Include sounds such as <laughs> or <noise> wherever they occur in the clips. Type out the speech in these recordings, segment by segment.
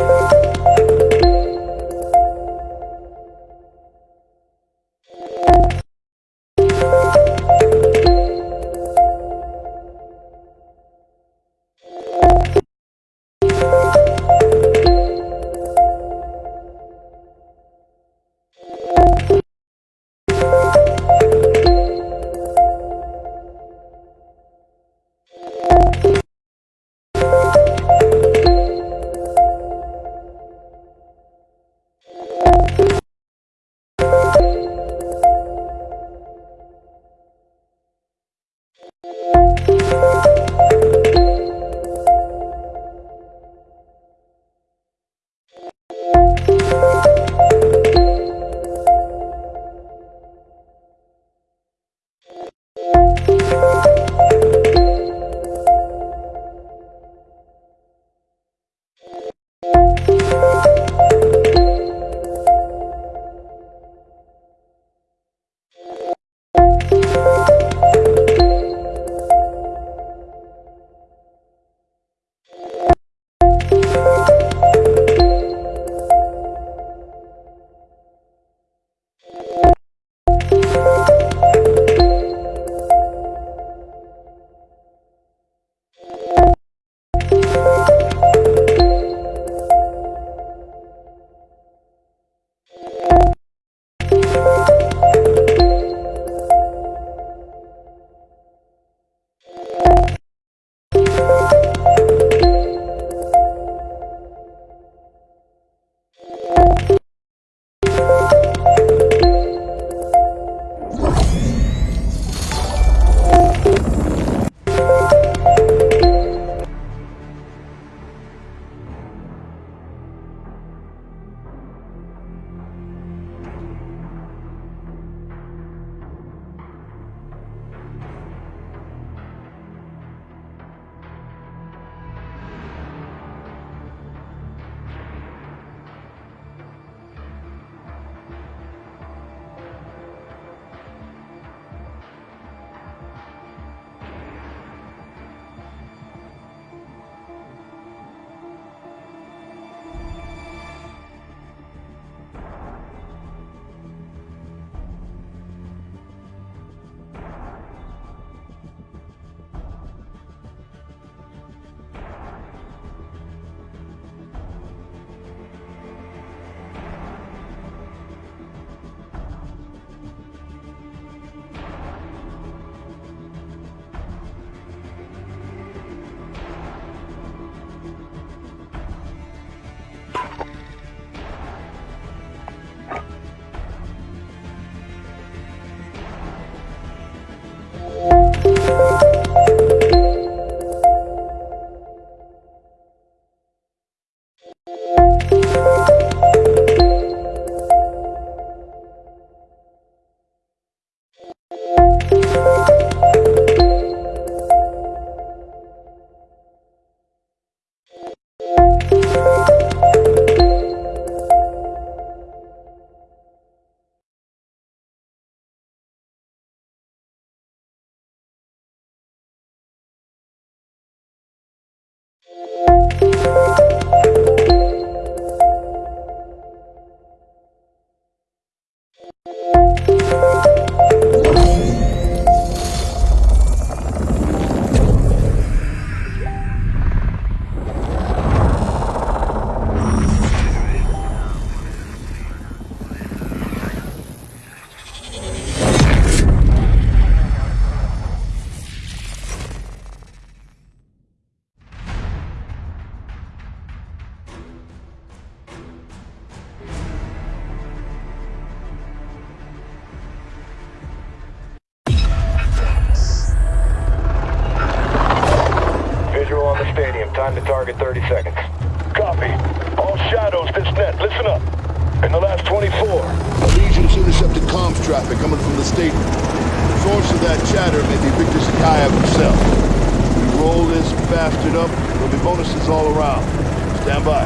Visual Time to target 30 seconds. Copy. All shadows, this net. Listen up. In the last 24. Legion's intercepted comms traffic coming from the stadium. Source of that chatter may be Victor Zakhaev himself. We roll this bastard up, there'll be bonuses all around. Stand by.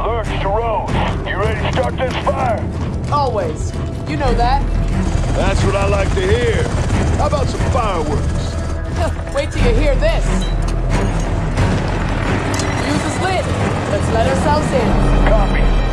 Lurch to Rose. You ready to start this fire? Always. You know that. That's what I like to hear. How about some fireworks? <laughs> Wait till you hear this split. Let's let ourselves in. Copy.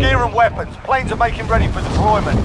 your gear and weapons. Planes are making ready for deployment.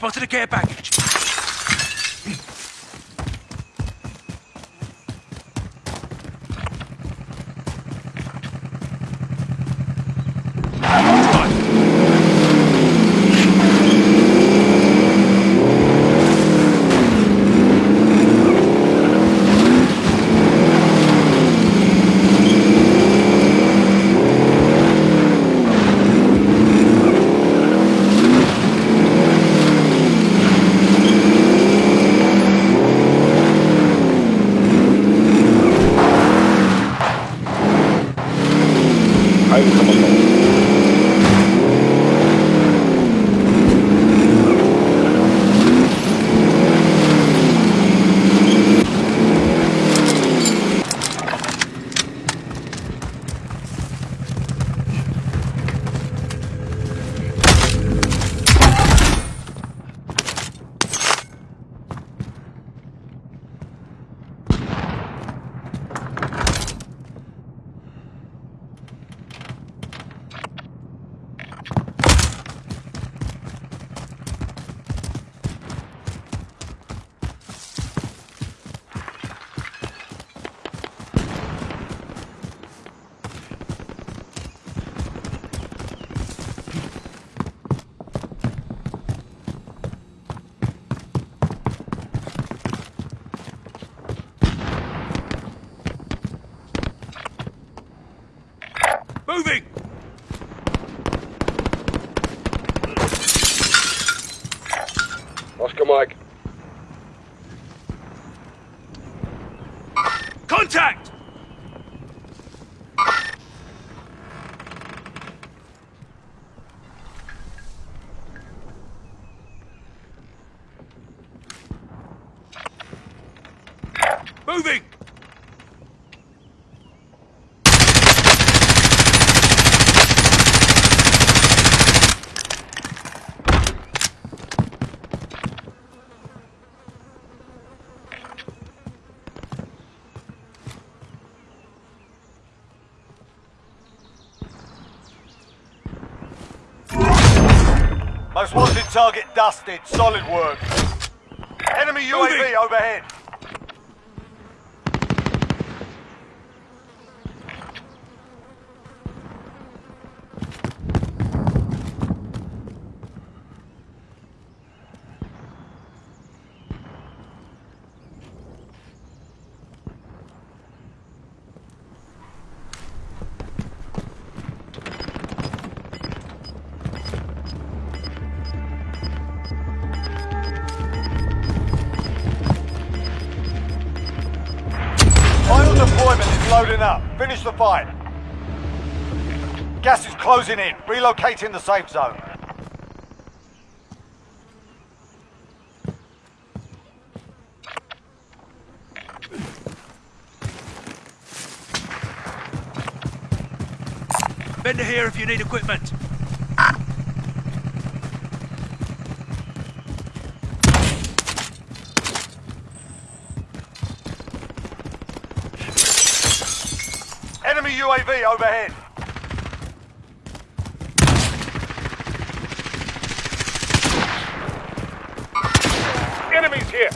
spotted a care package. Dusted. Solid work. Enemy UAV Moving. overhead. Closing in. Relocating the safe zone. Bender here if you need equipment. Enemy UAV overhead. Enemies here.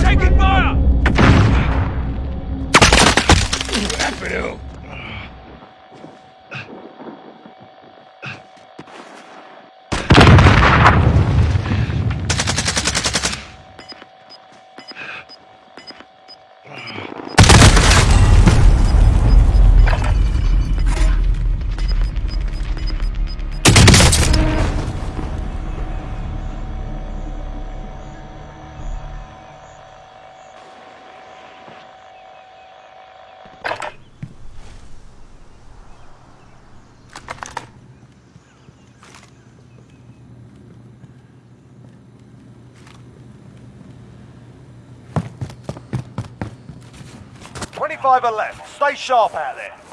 Taking fire! Twenty-five left. Stay sharp out there.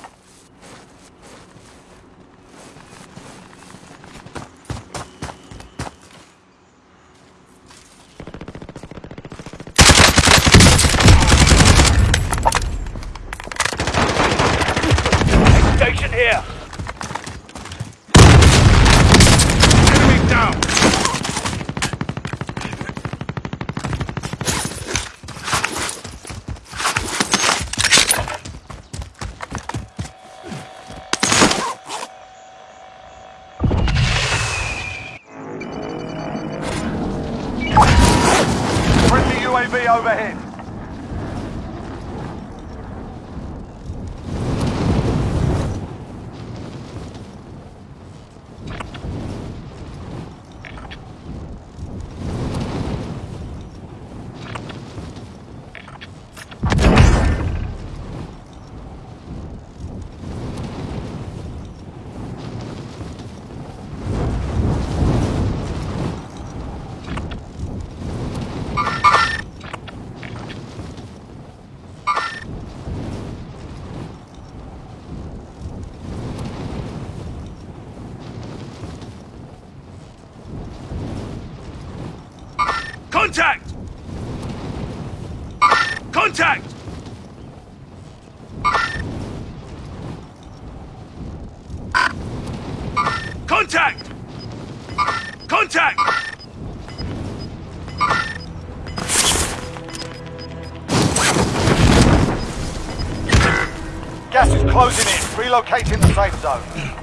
Relocating the safe zone.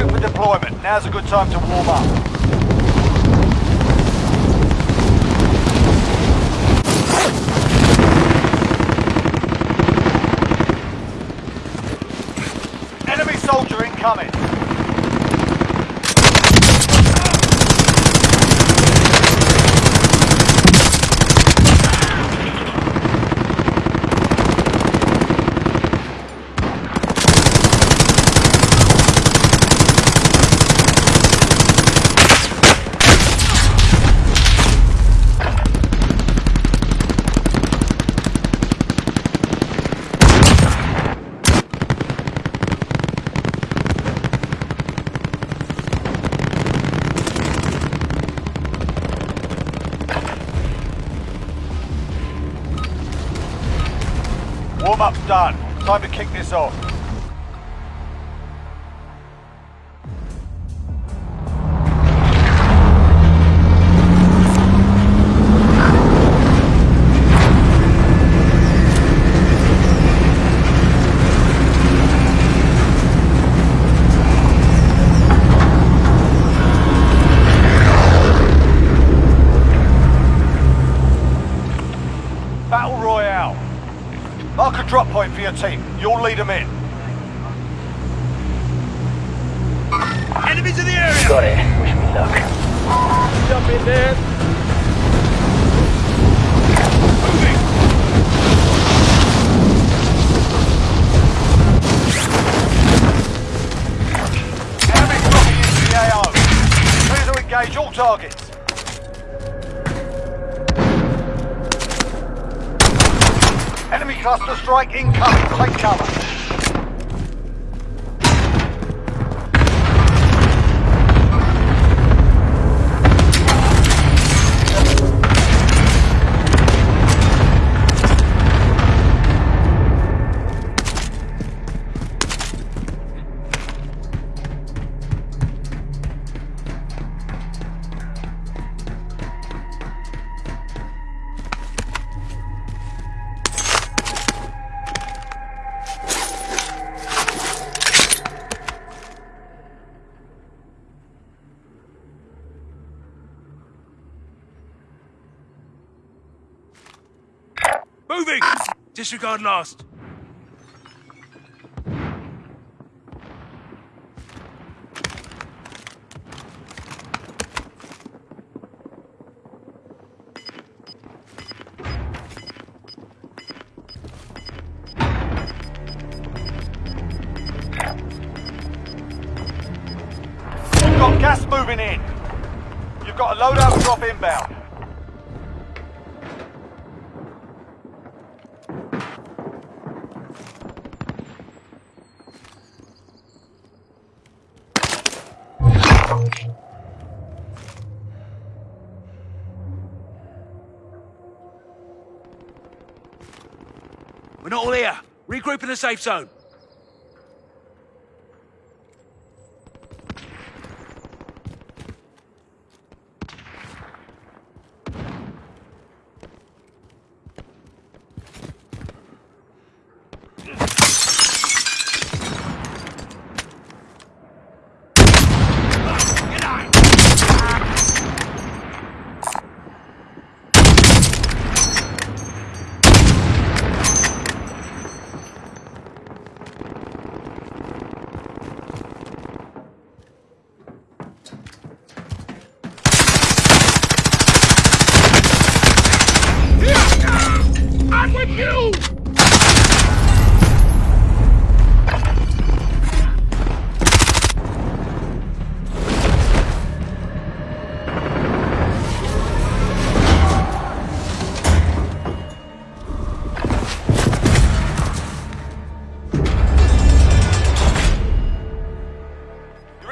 Target for deployment. Now's a good time to warm up. done. Time to kick this off. are lost. in a safe zone. You're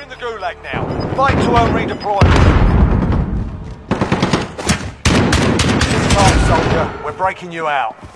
in the gulag now. Fight to earn redeployment. This time, soldier, we're breaking you out.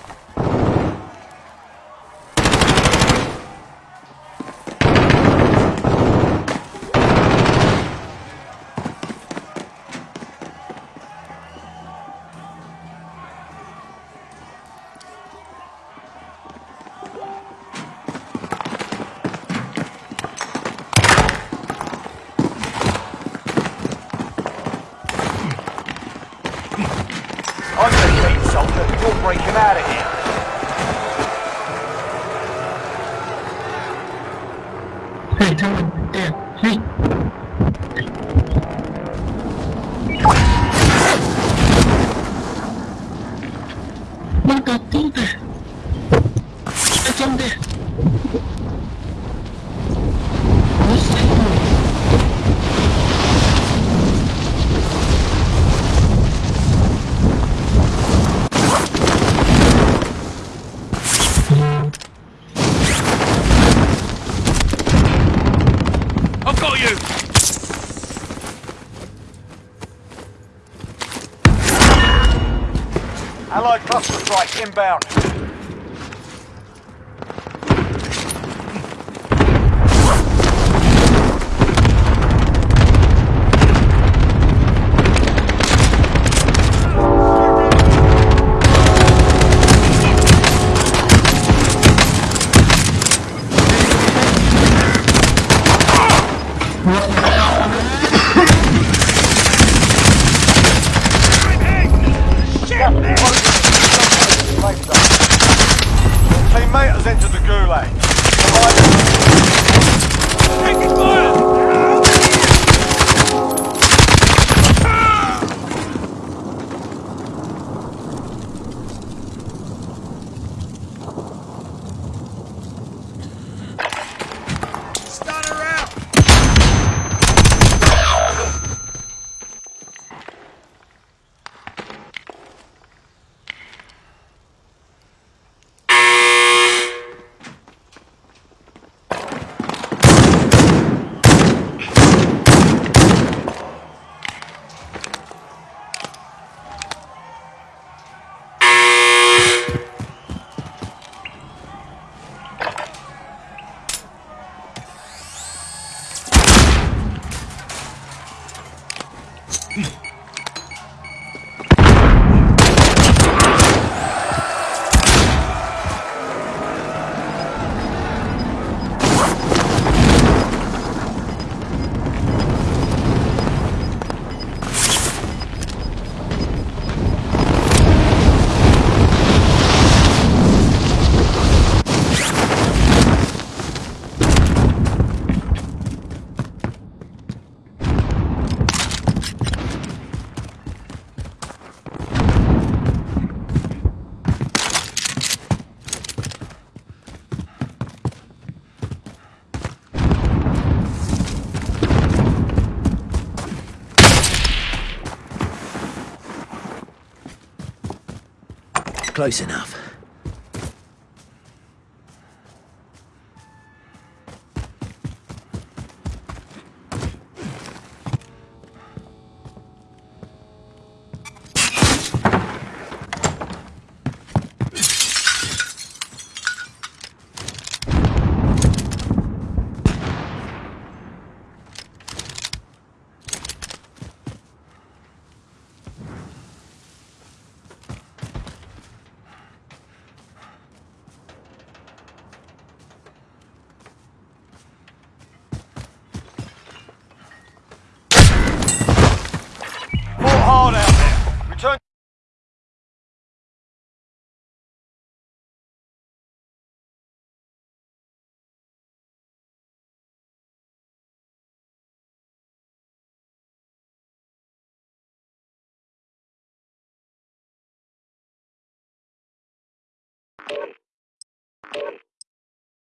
Inbound. Close enough.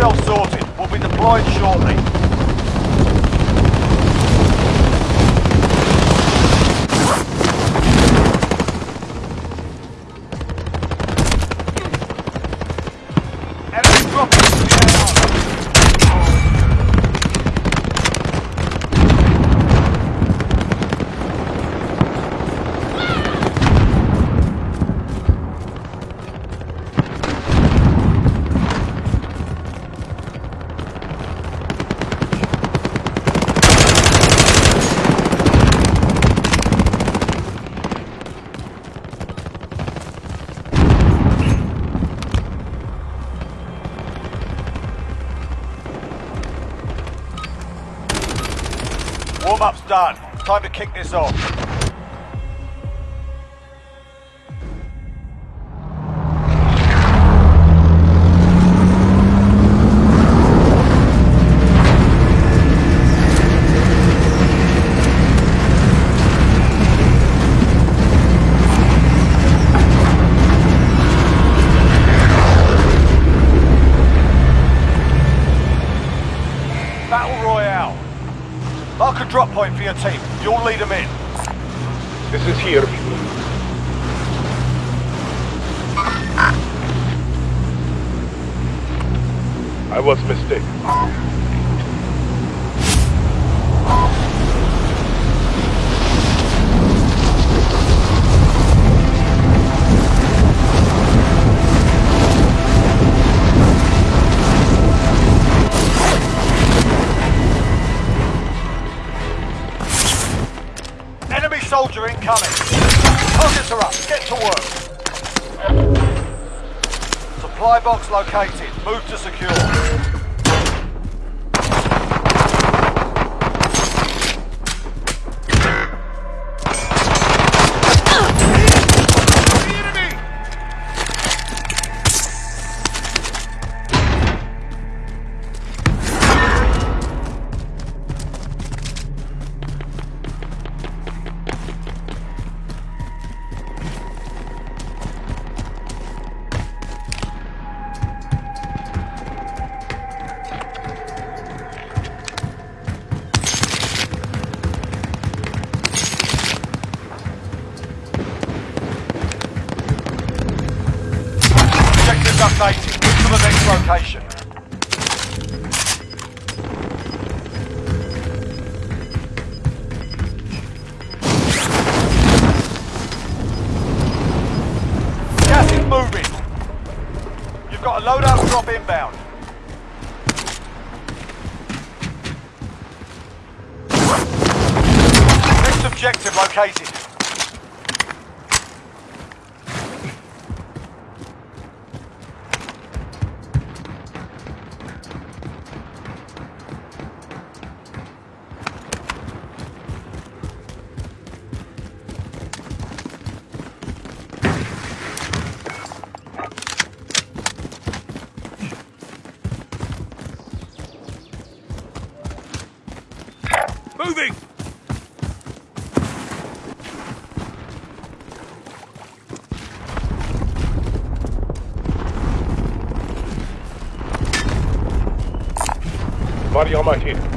yourself sorted. We'll be deployed shortly. Time to kick this off. Moving. You've got a loadout drop inbound. Next objective located. Body on my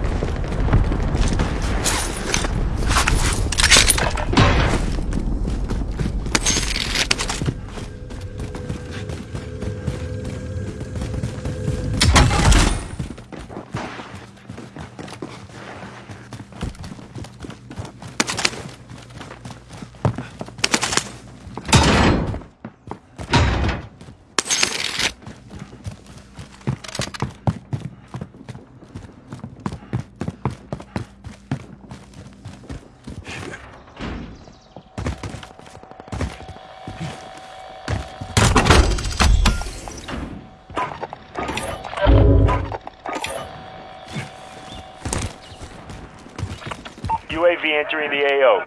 entering the AO.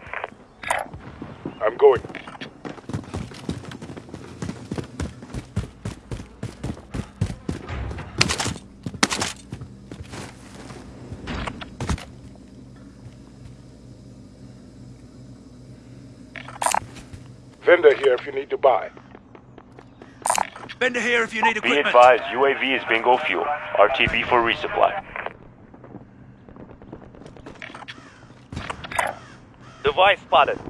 I'm going. Vendor here if you need to buy. Vendor here if you need equipment. Be advised, UAV is bingo fuel. RTB for resupply. Vai, espada.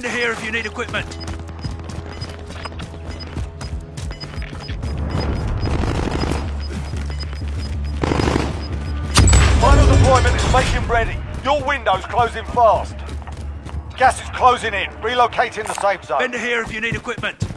Spotted. Vendor here if you need equipment. Final deployment is making ready. Your window's closing fast. Gas is closing in. Relocating the safe zone. Vendor here if you need equipment.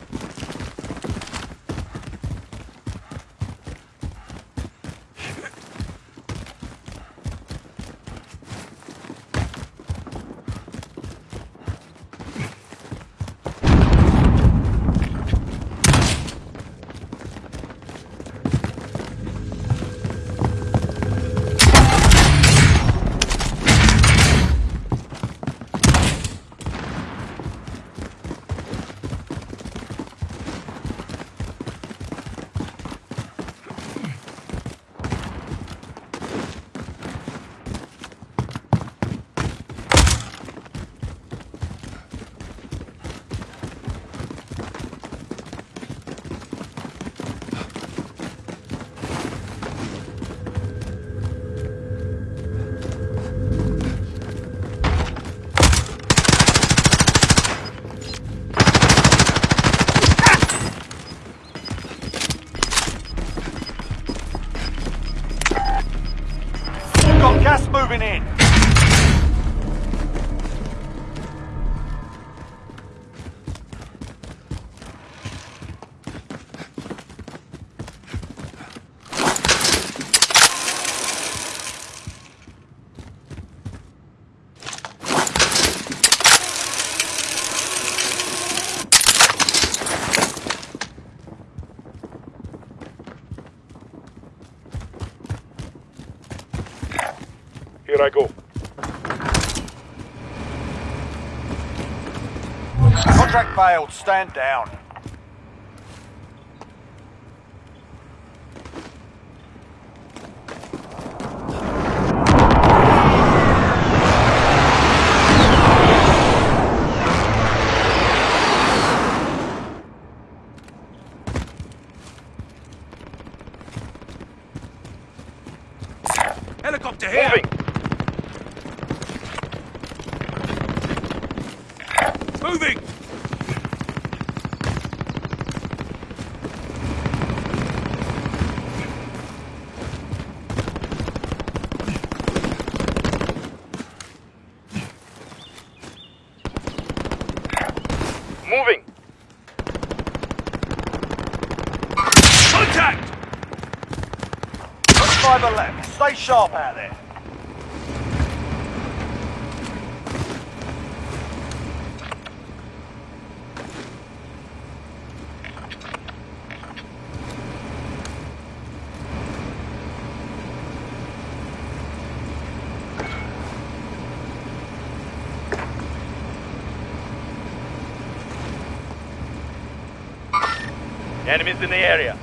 Failed. Stand down. Helicopter here. Moving! Moving. Moving. Contact. Fiber left. Stay sharp out there. Enemies in the area.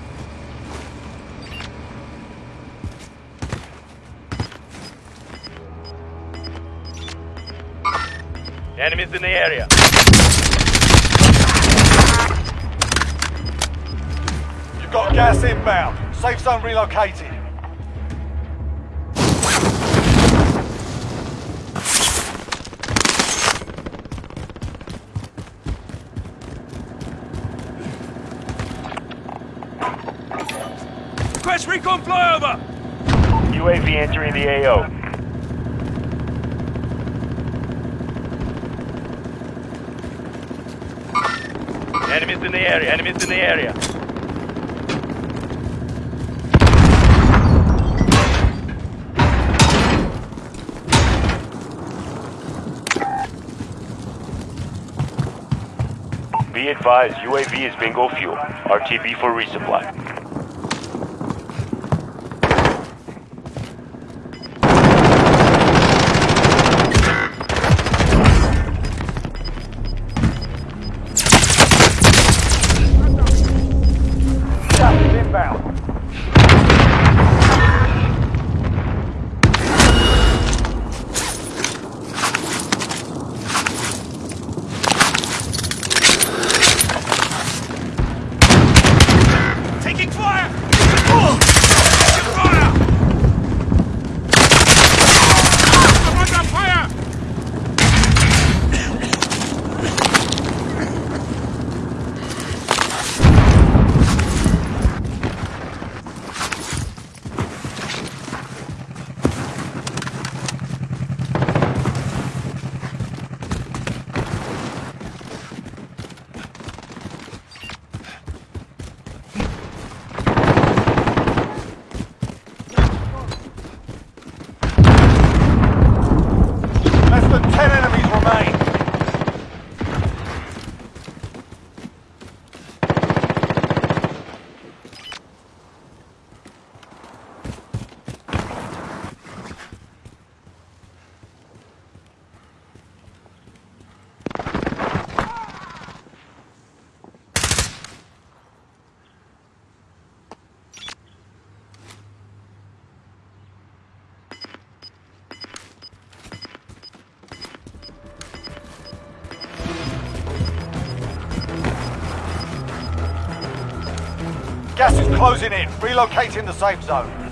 Enemies in the area. You've got gas inbound. Safe zone relocated. Entering the AO. Enemies in the area. Enemies in the area. Be advised, UAV is bingo fuel. RTB for resupply. Closing in. Relocating the safe zone.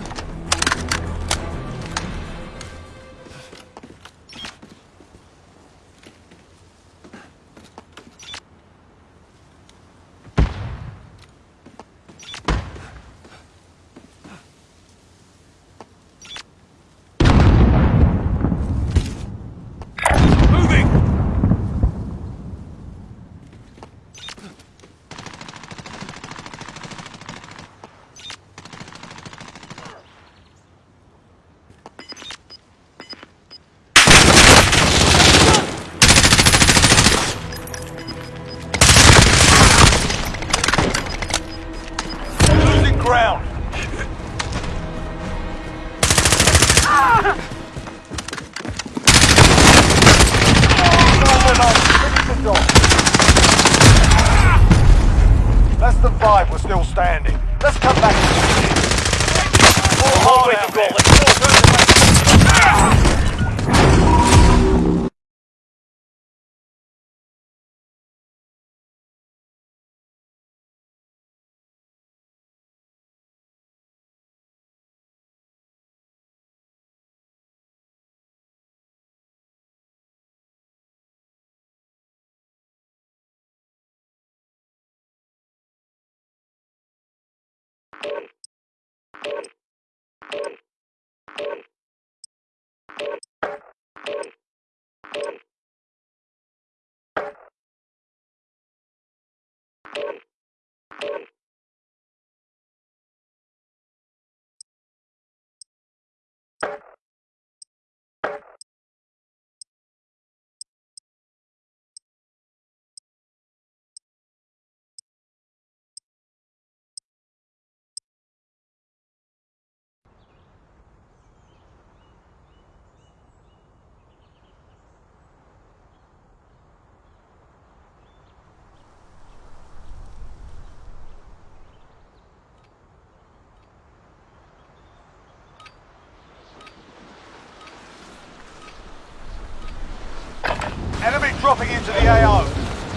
Dropping into the AO.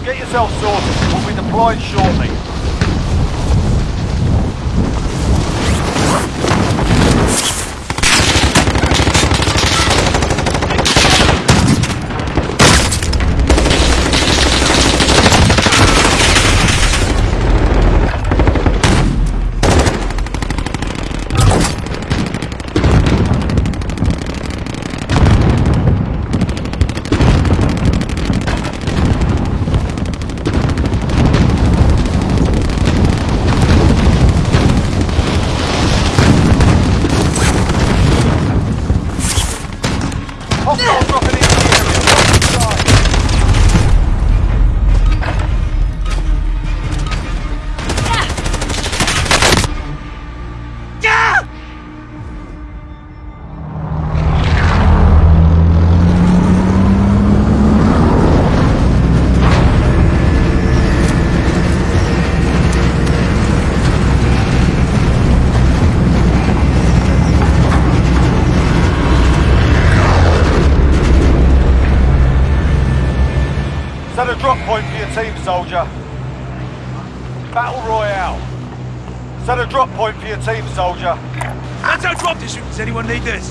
Get yourself sorted. We'll be deployed shortly. one like this.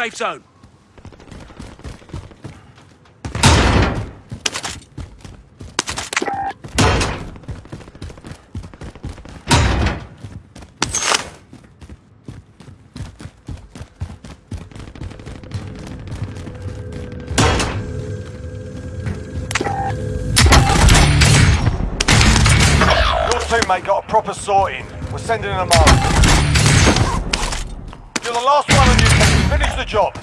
safe zone. Your got a proper sorting. We're sending them out. the job.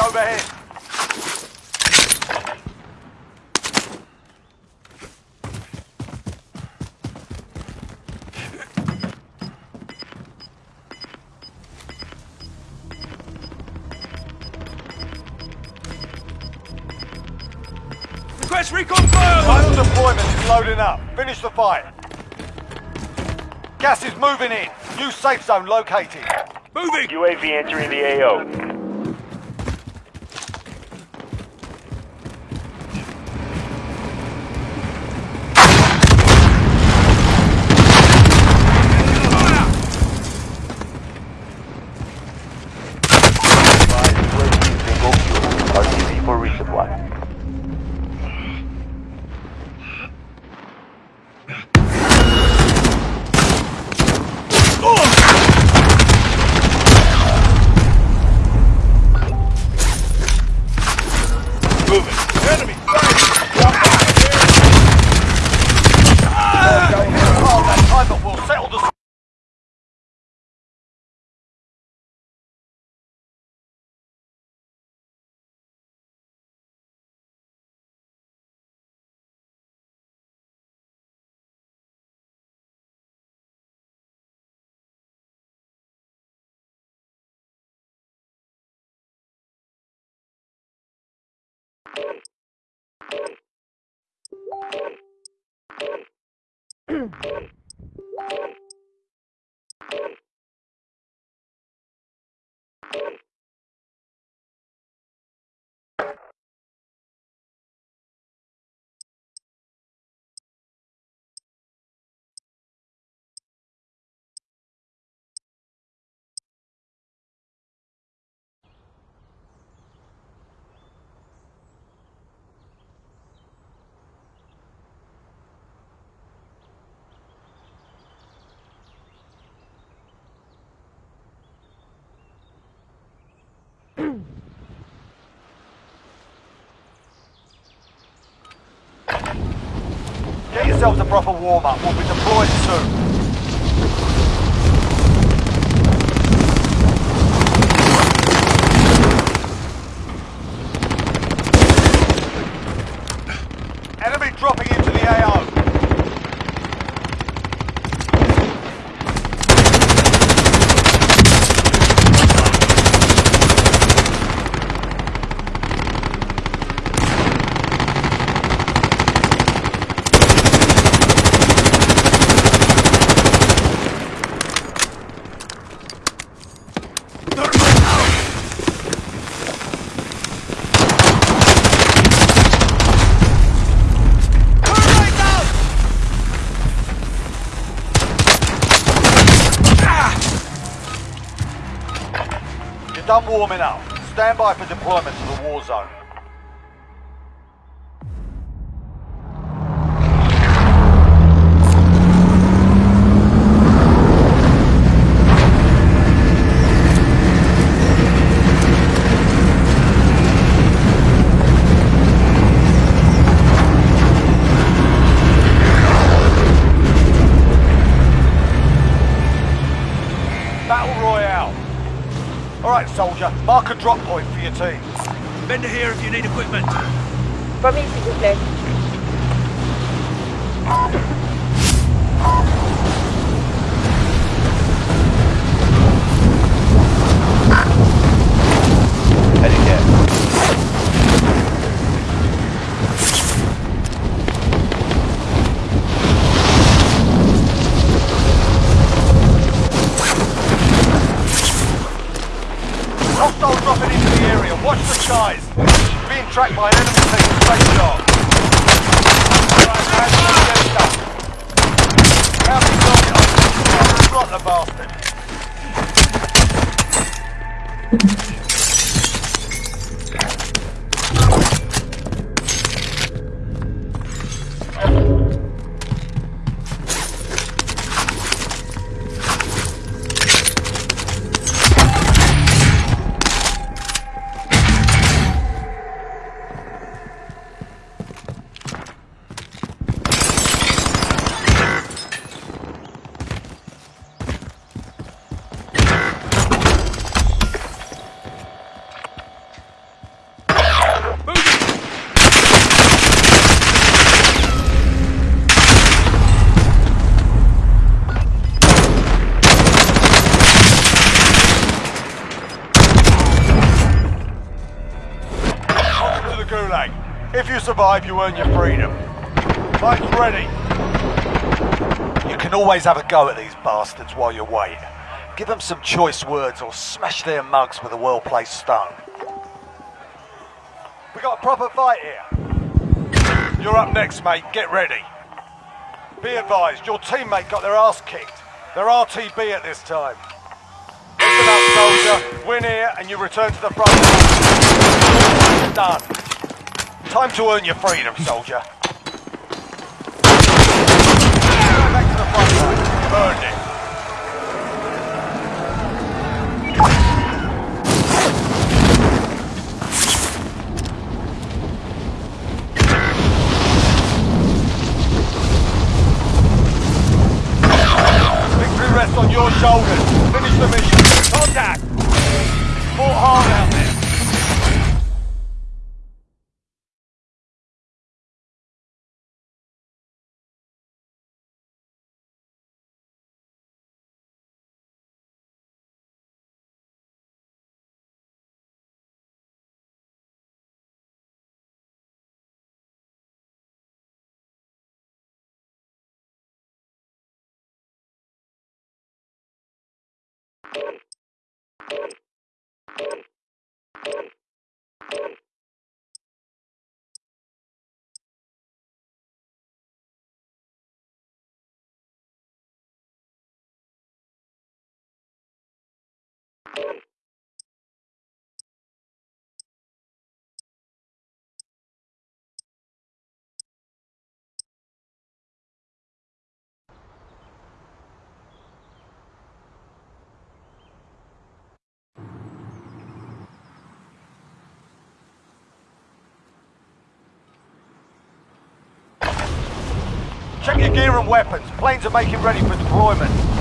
overhead. Request recon fire! Final deployment's loading up. Finish the fight. Gas is moving in. New safe zone located. Moving! UAV entering the AO. Mm-hmm. Get yourselves a proper warm-up. We'll be deployed soon. Start warming up. Stand by for deployment to the war zone. para mim s'il. survive, you earn your freedom. Mike's ready. You can always have a go at these bastards while you wait. Give them some choice words or smash their mugs with a well-placed stone. We got a proper fight here. You're up next, mate. Get ready. Be advised, your teammate got their ass kicked. They're RTB at this time. Listen up, soldier. Win here and you return to the front. Done. Time to earn your freedom, soldier. Back to the front line. You've it. Victory rests on your shoulders. Finish the mission. Contact! Fought hard out there. Check your gear and weapons. Planes are making ready for deployment.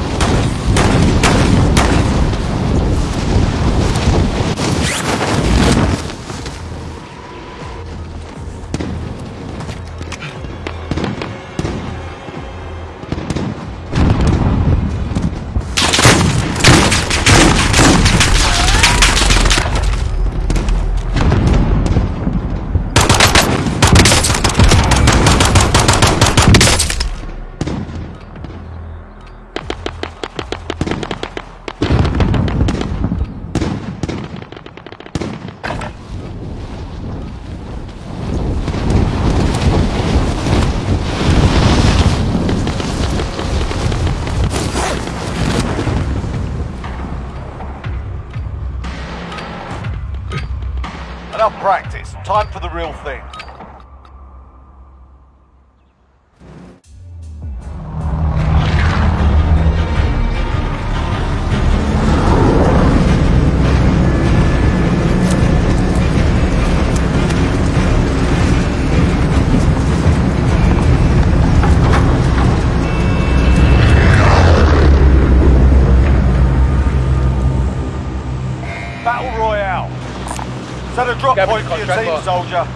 Set a drop Gavin, point for your team, boss. soldier.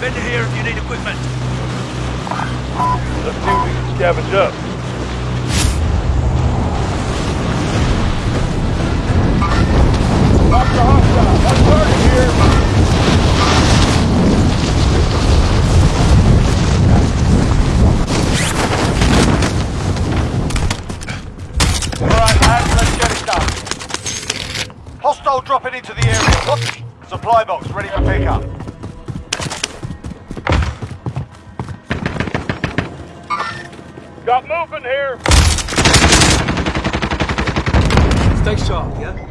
Vendor here if you need equipment. Let's see if we can scavenge up. Dr. Hostile, that's target here. Alright, lads, let's get it done. Hostile dropping into the area. What? Supply box ready for pickup. Got movement here. Stay sharp, yeah?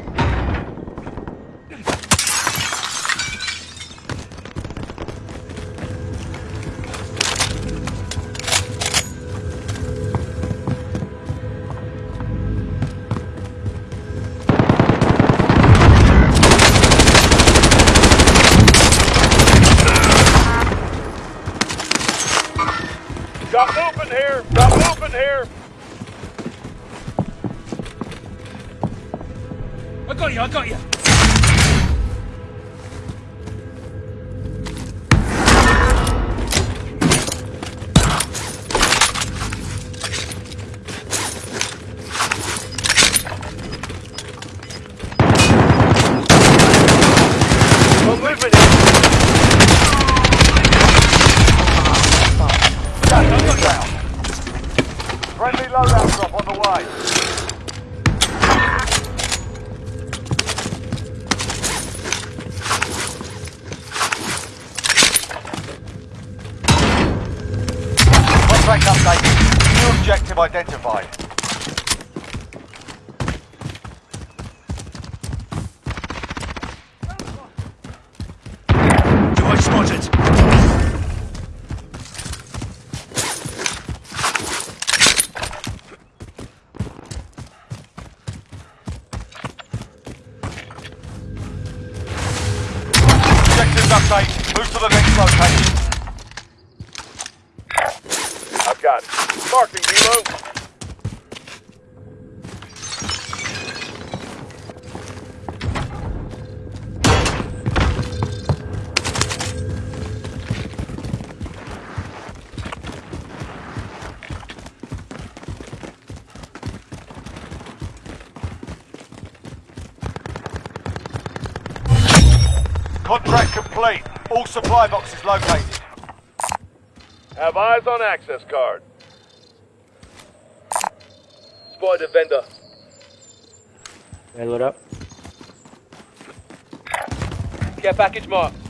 All supply boxes located. Have eyes on access card. Spotted vendor. Man, load up. Care package marked.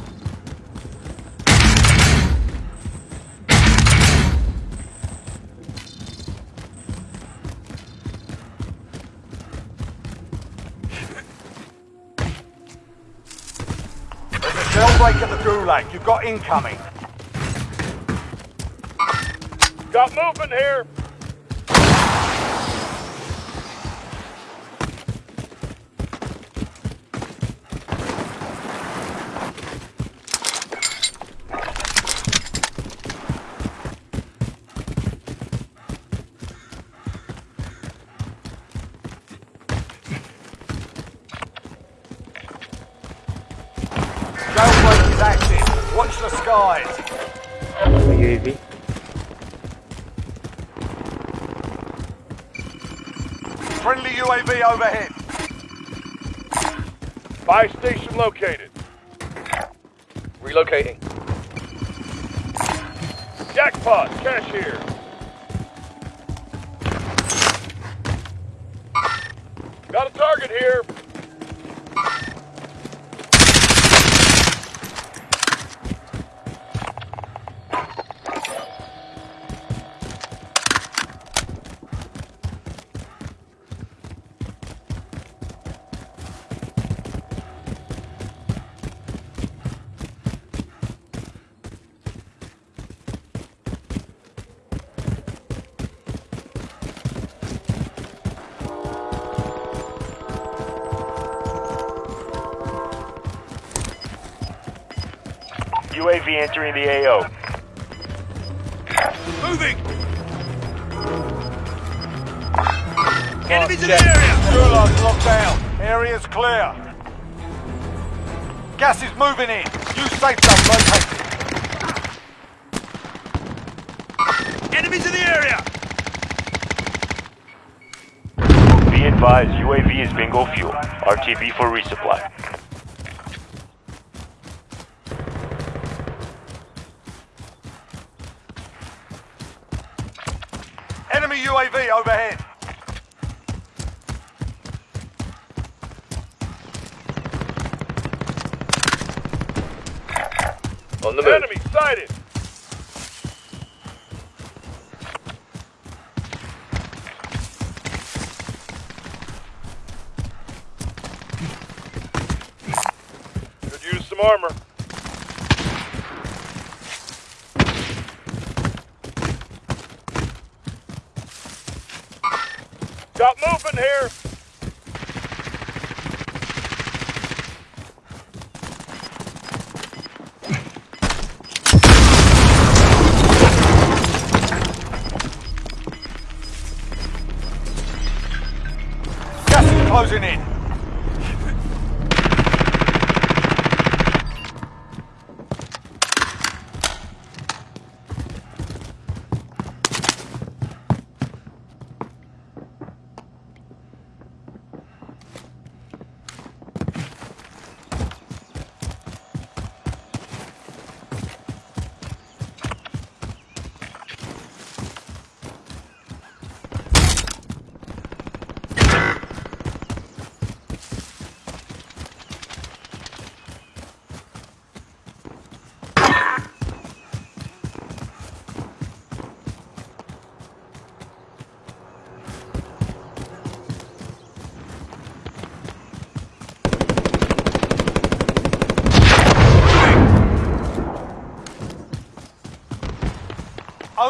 You've got incoming. Got movement here. Buy UAV entering the AO. Moving. Enemies in the area! Gulag's locked down. Area's clear. Gas is moving in. New safe zone located. Enemies in the area. Be advised, UAV is bingo fuel. RTB for resupply.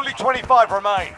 Only 25 remain.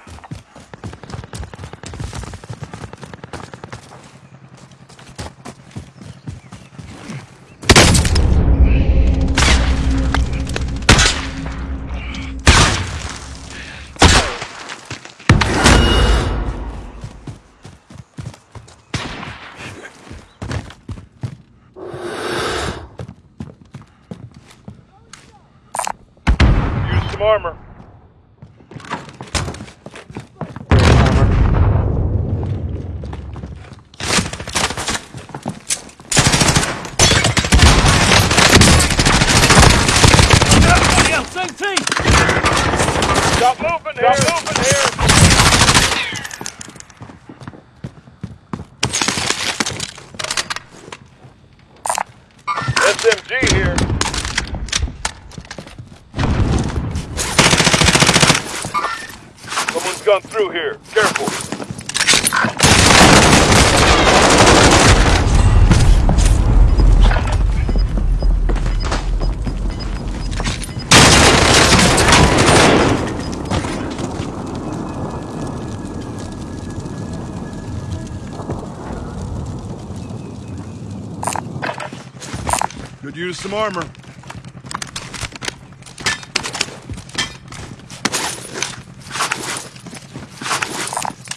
some armor.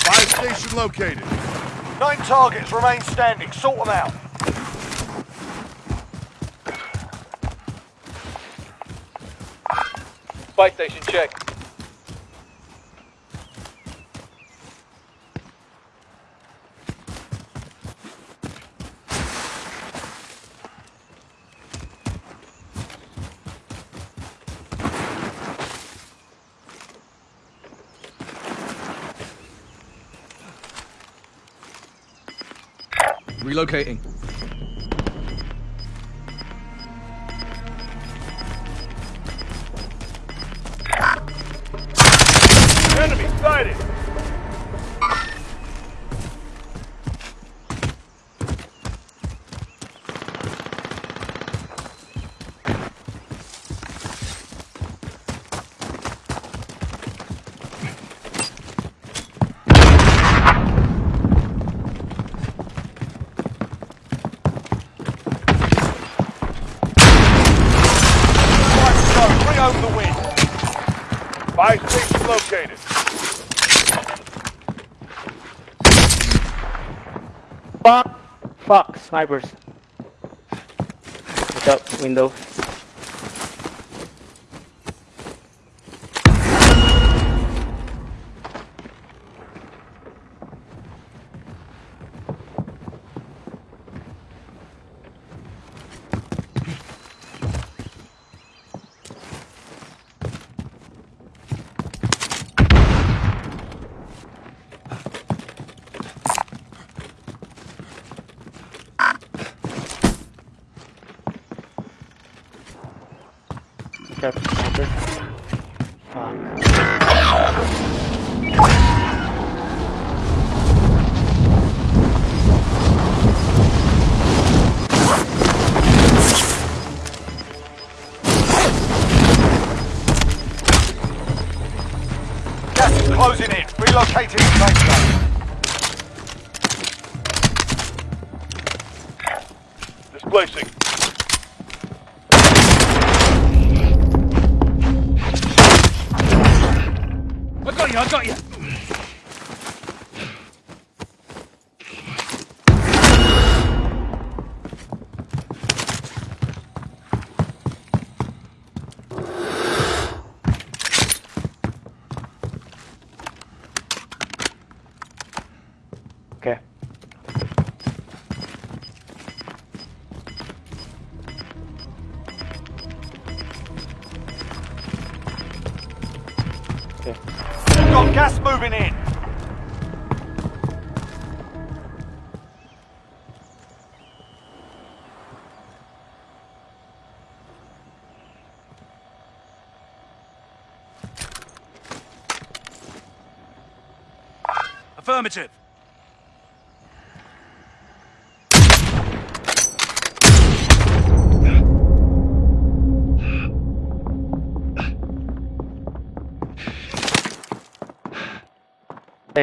Fire station located. Nine targets remain standing. Sort them out. Fire station check. Relocating. snipers. Watch out, window. Okay.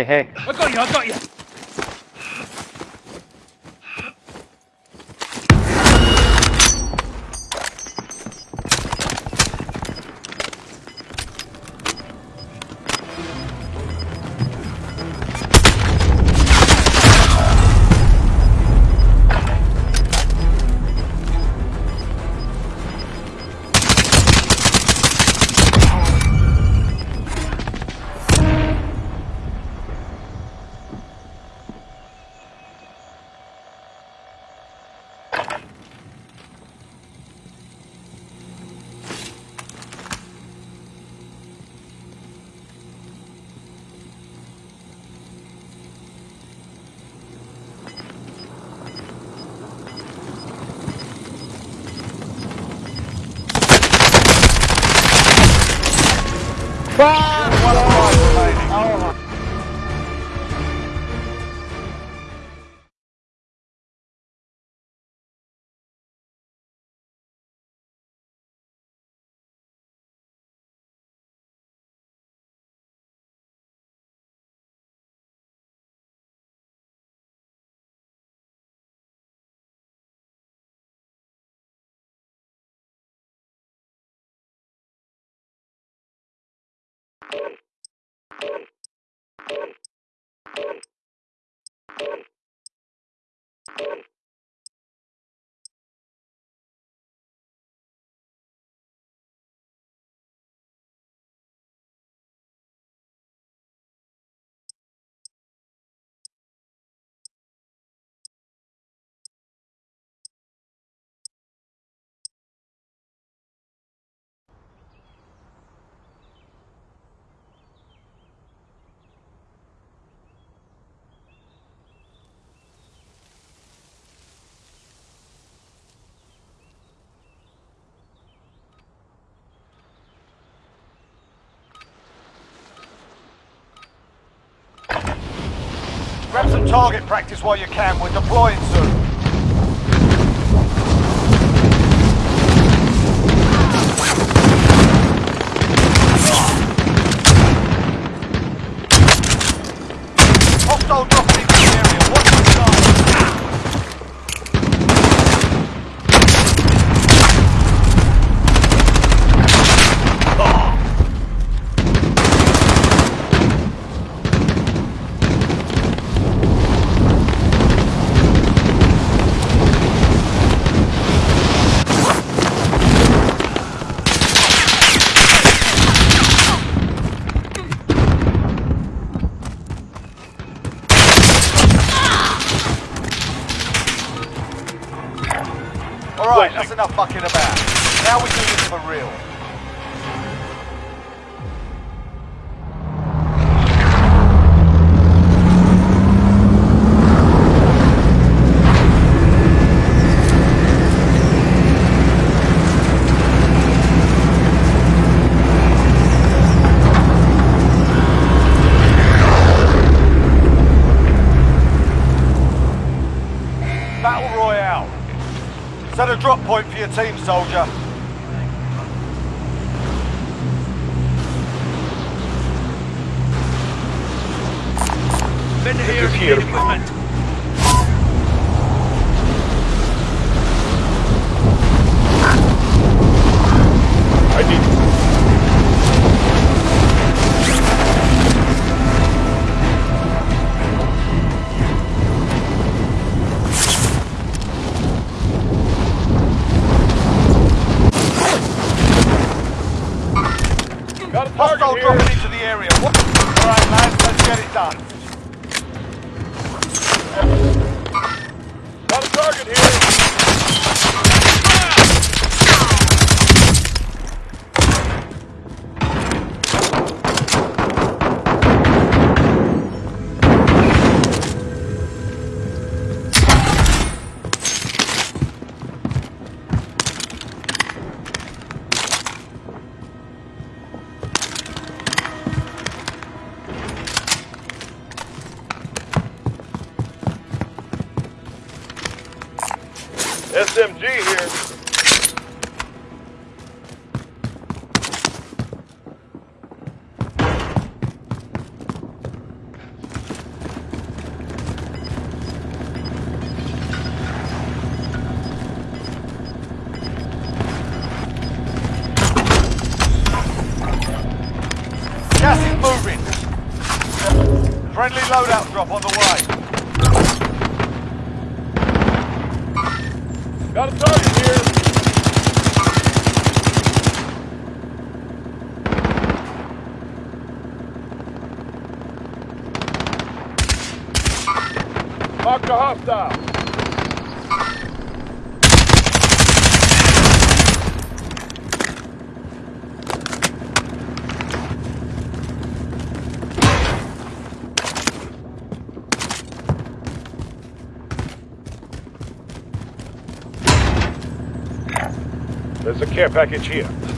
hey, hey. I got you, I got you. Thank you. target practice while you can. We're deploying soon. Mark the hostile. There's a care package here.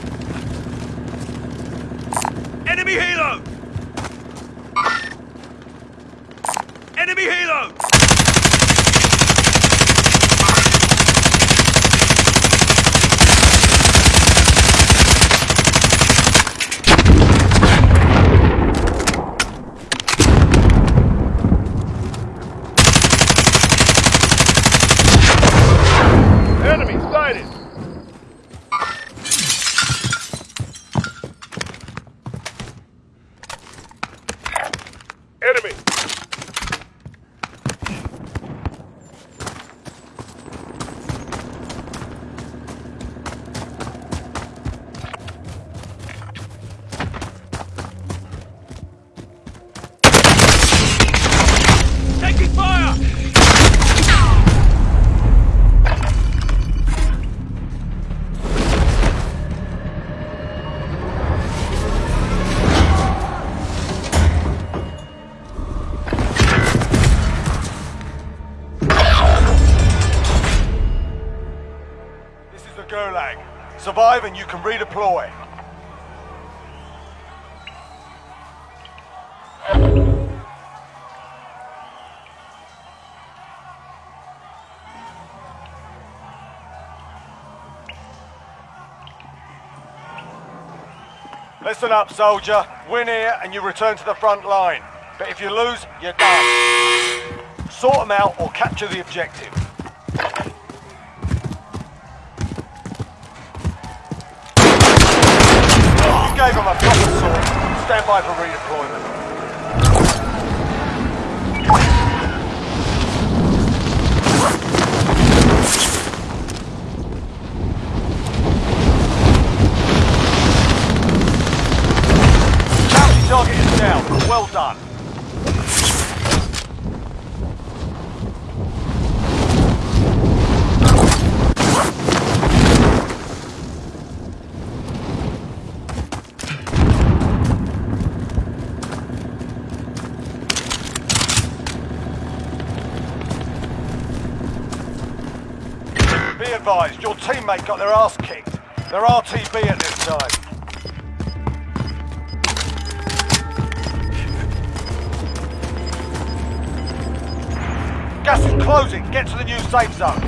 Listen up, soldier. Win here and you return to the front line. But if you lose, you're done. Sort them out or capture the objective. You gave him a proper sword. Stand by for redeployment. Well done. Be advised, your teammate got their ass kicked. They're RTB at safe zone.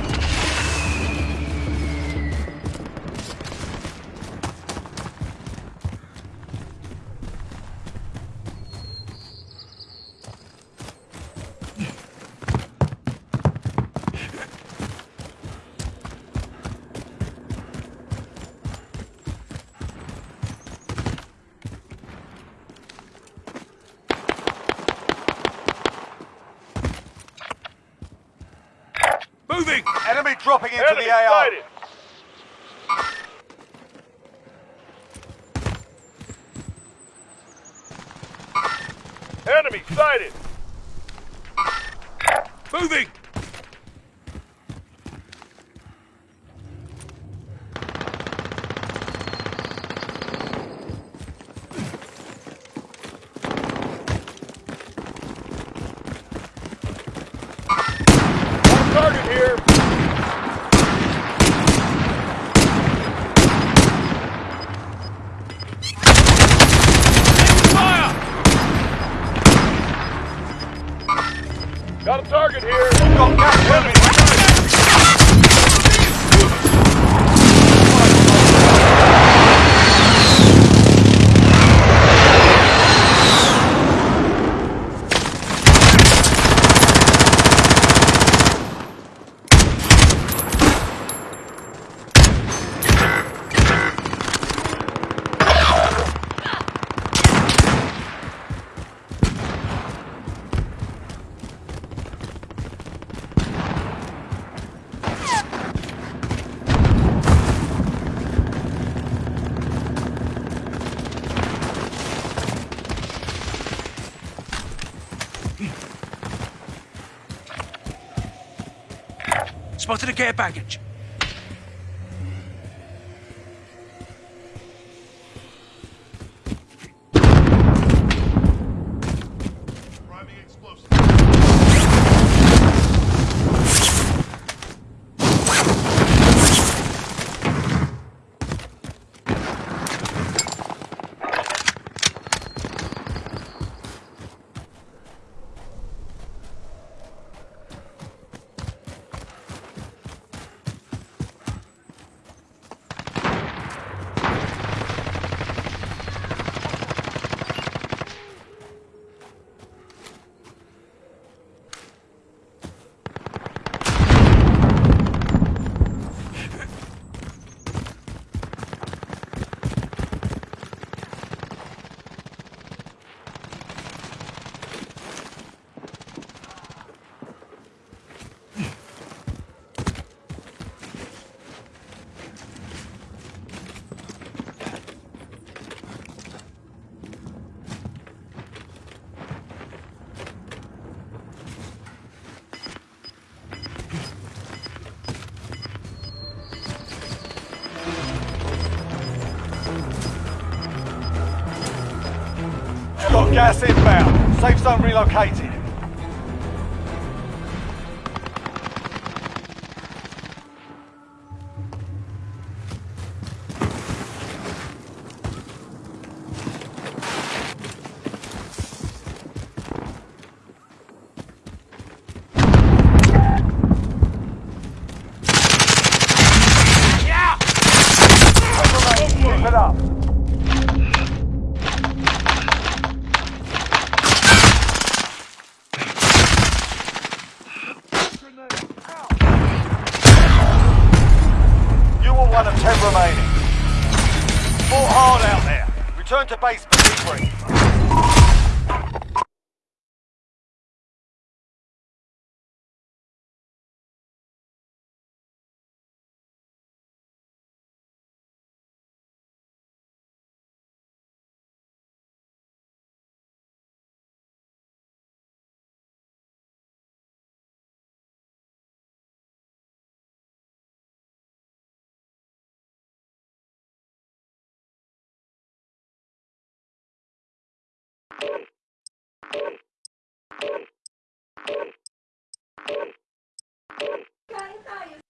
care package. gas inbound. Safe zone relocated. Kain tayo.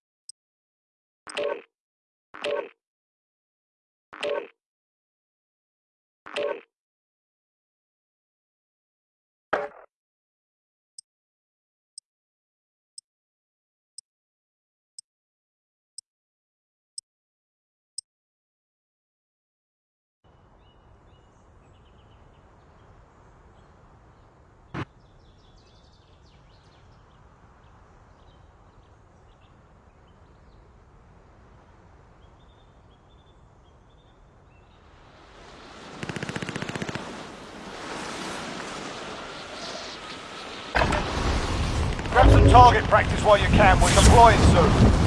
Target practice while you can. We're deploying soon.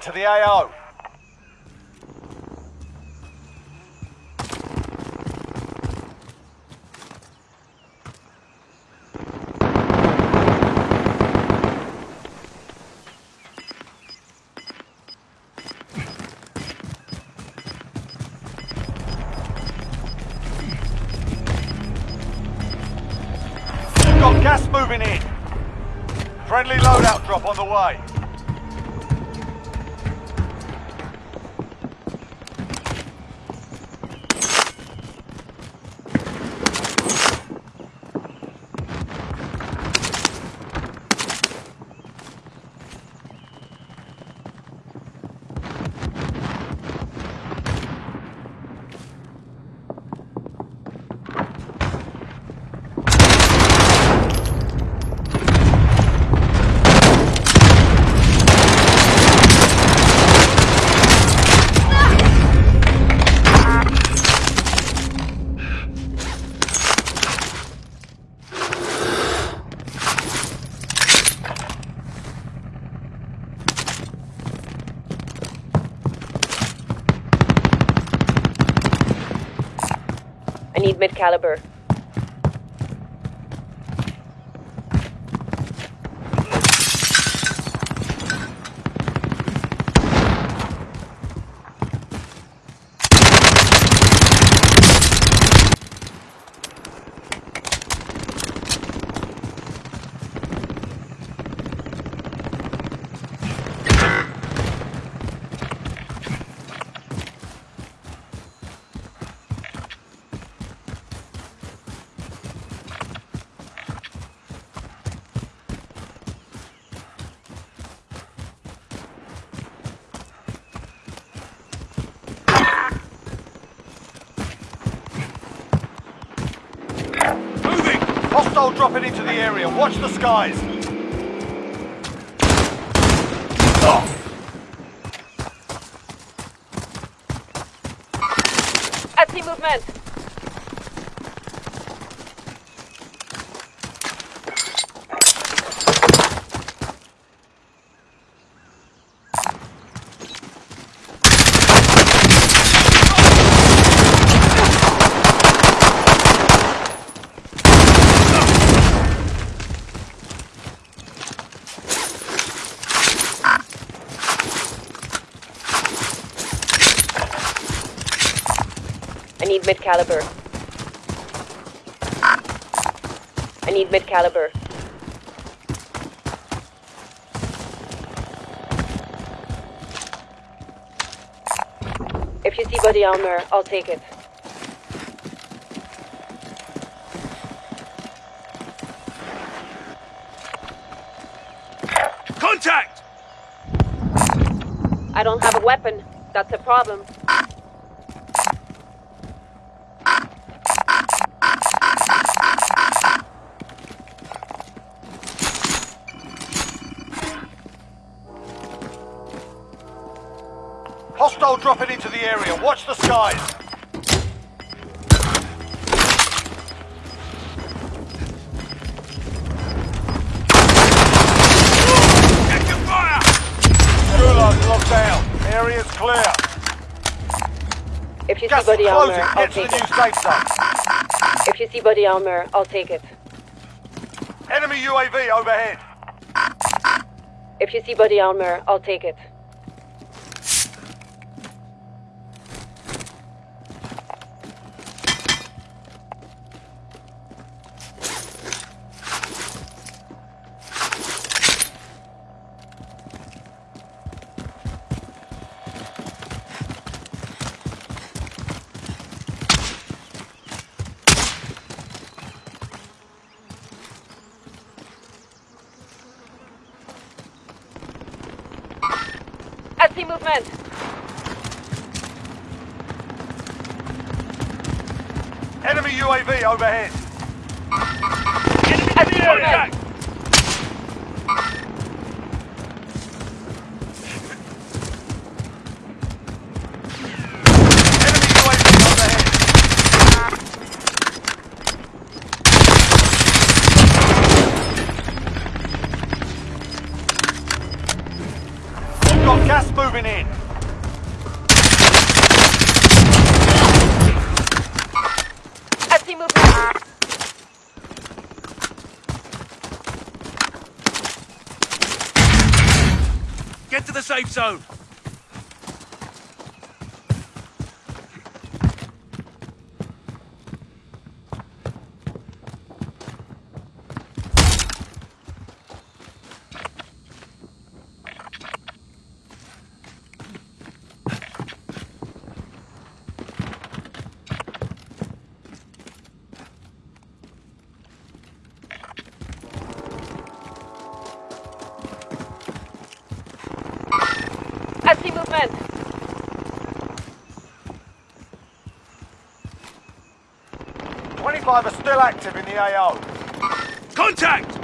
Teammate redeploying to the AO. I Hostile dropping into the area. Watch the skies. I see movement. I need mid caliber. I need mid caliber. If you see body armor, I'll take it. Contact! I don't have a weapon. That's a problem. The skies. Taking fire! Gulag locked down. Area's clear. If you Gas see body armor, I'll take it. If you see body armor, I'll take it. Enemy UAV overhead. If you see body armor, I'll take it. Safe zone. I see movement. Twenty-five are still active in the AO. Contact!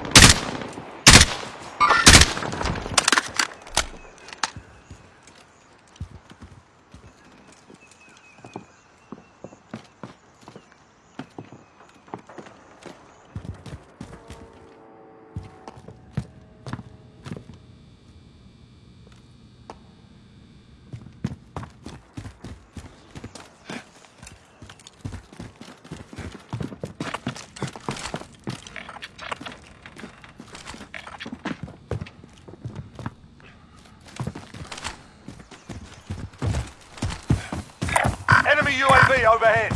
Enemy UAV overhead.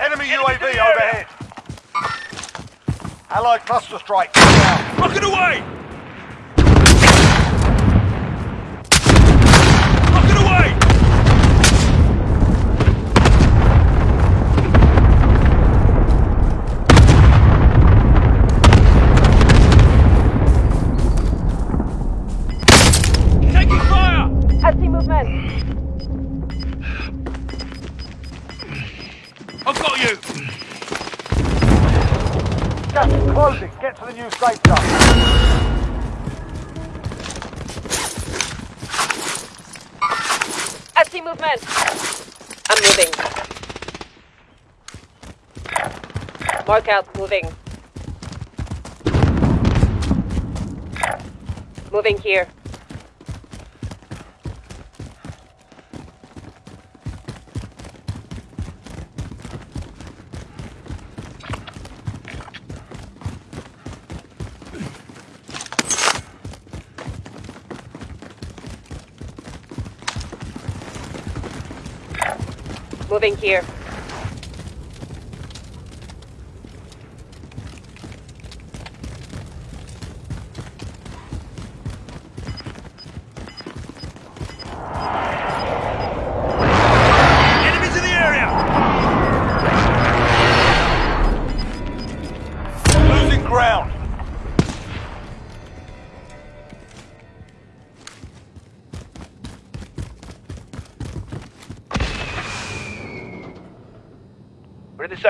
Enemy UAV the area. overhead. Allied cluster strike. Rocket away! New safe zone. I see movement. I'm moving. Mark out, moving. Moving here. Moving here.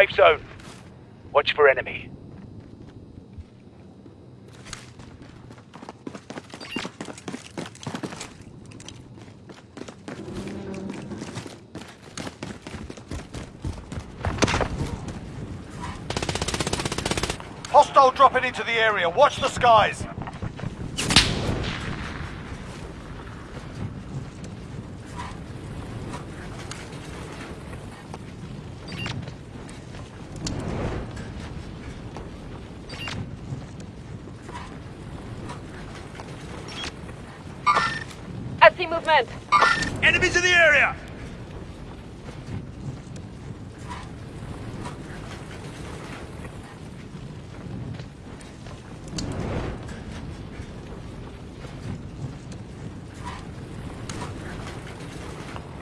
Safe zone. Watch for enemy. Hostile dropping into the area. Watch the skies. I see movement. Enemies in the area!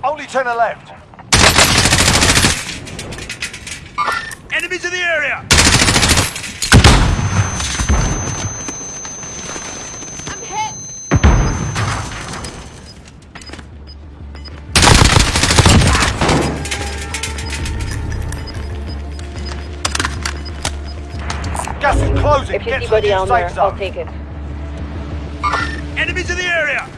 Only turn left. New on there, I'll take it. Enemies in the area!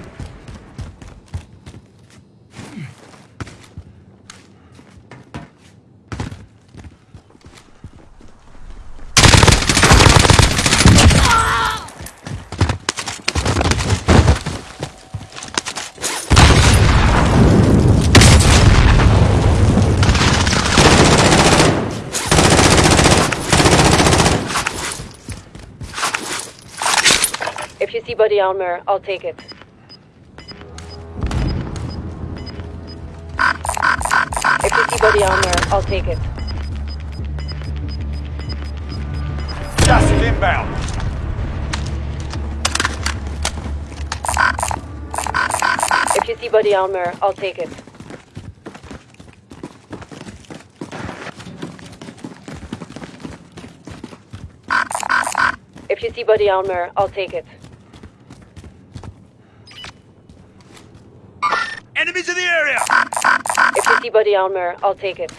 If you see body armor, I'll take it. If you see body armor, I'll take it. Gas is inbound. If you see body armor, I'll take it. If you see body armor, I'll take it. Enemies in the area! If you see body armor, I'll take it.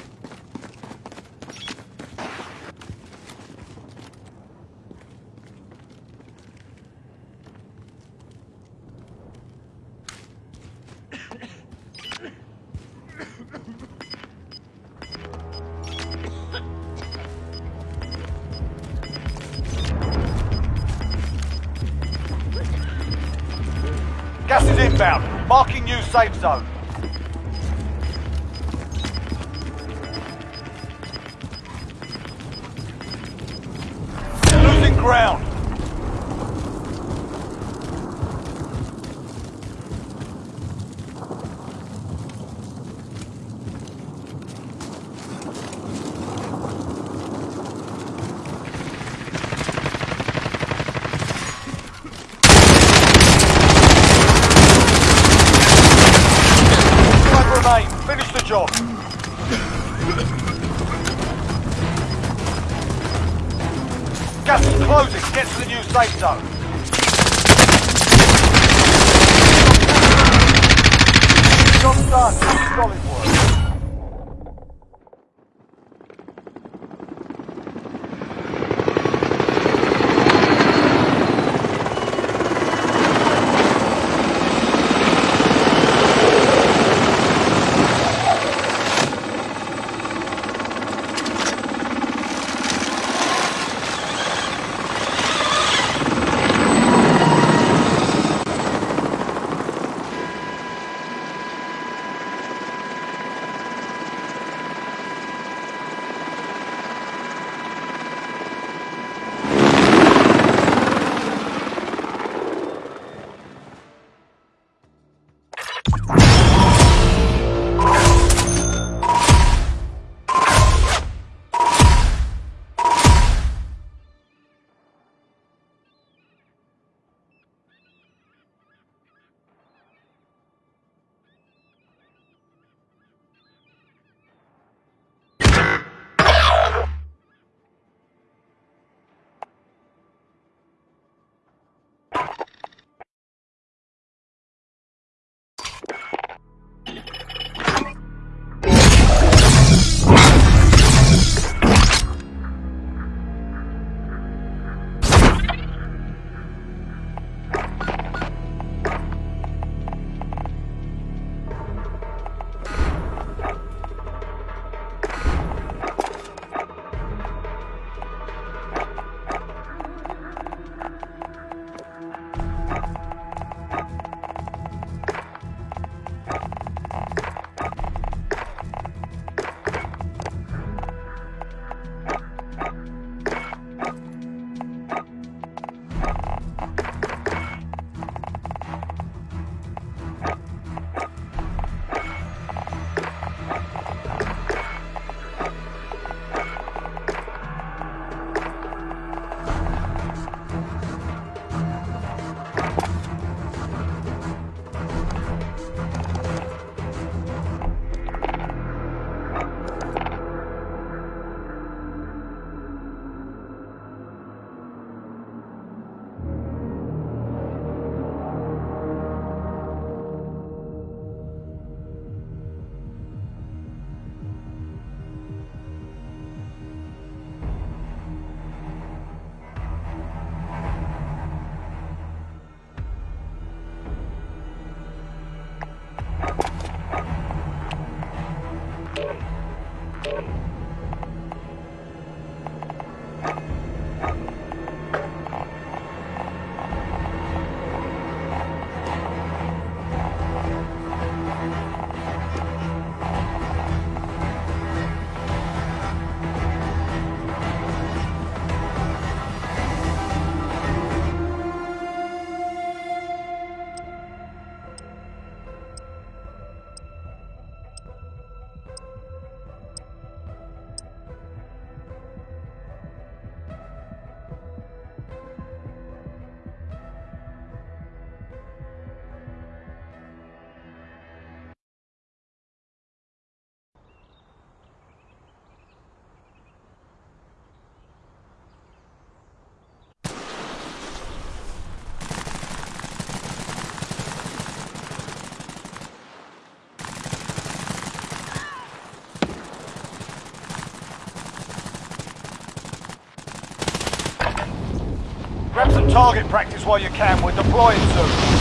target practice while you can. We're deploying soon.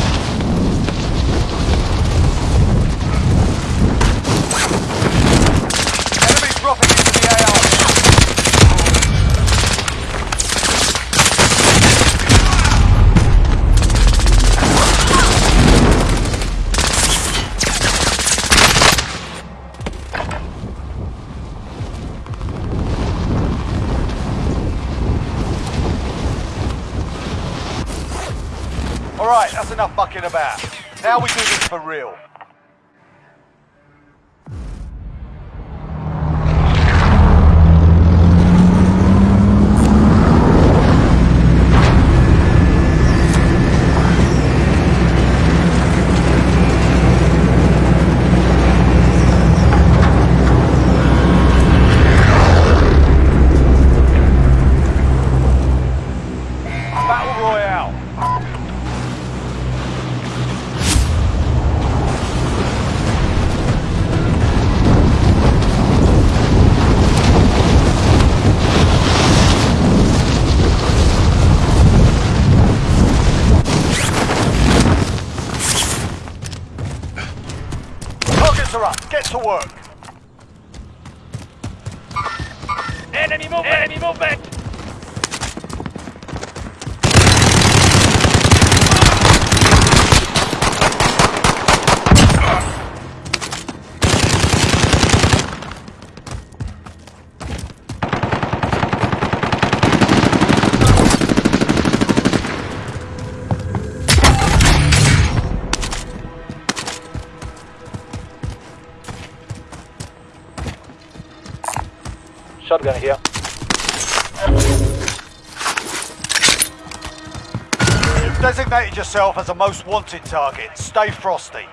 most wanted target. Stay frosty.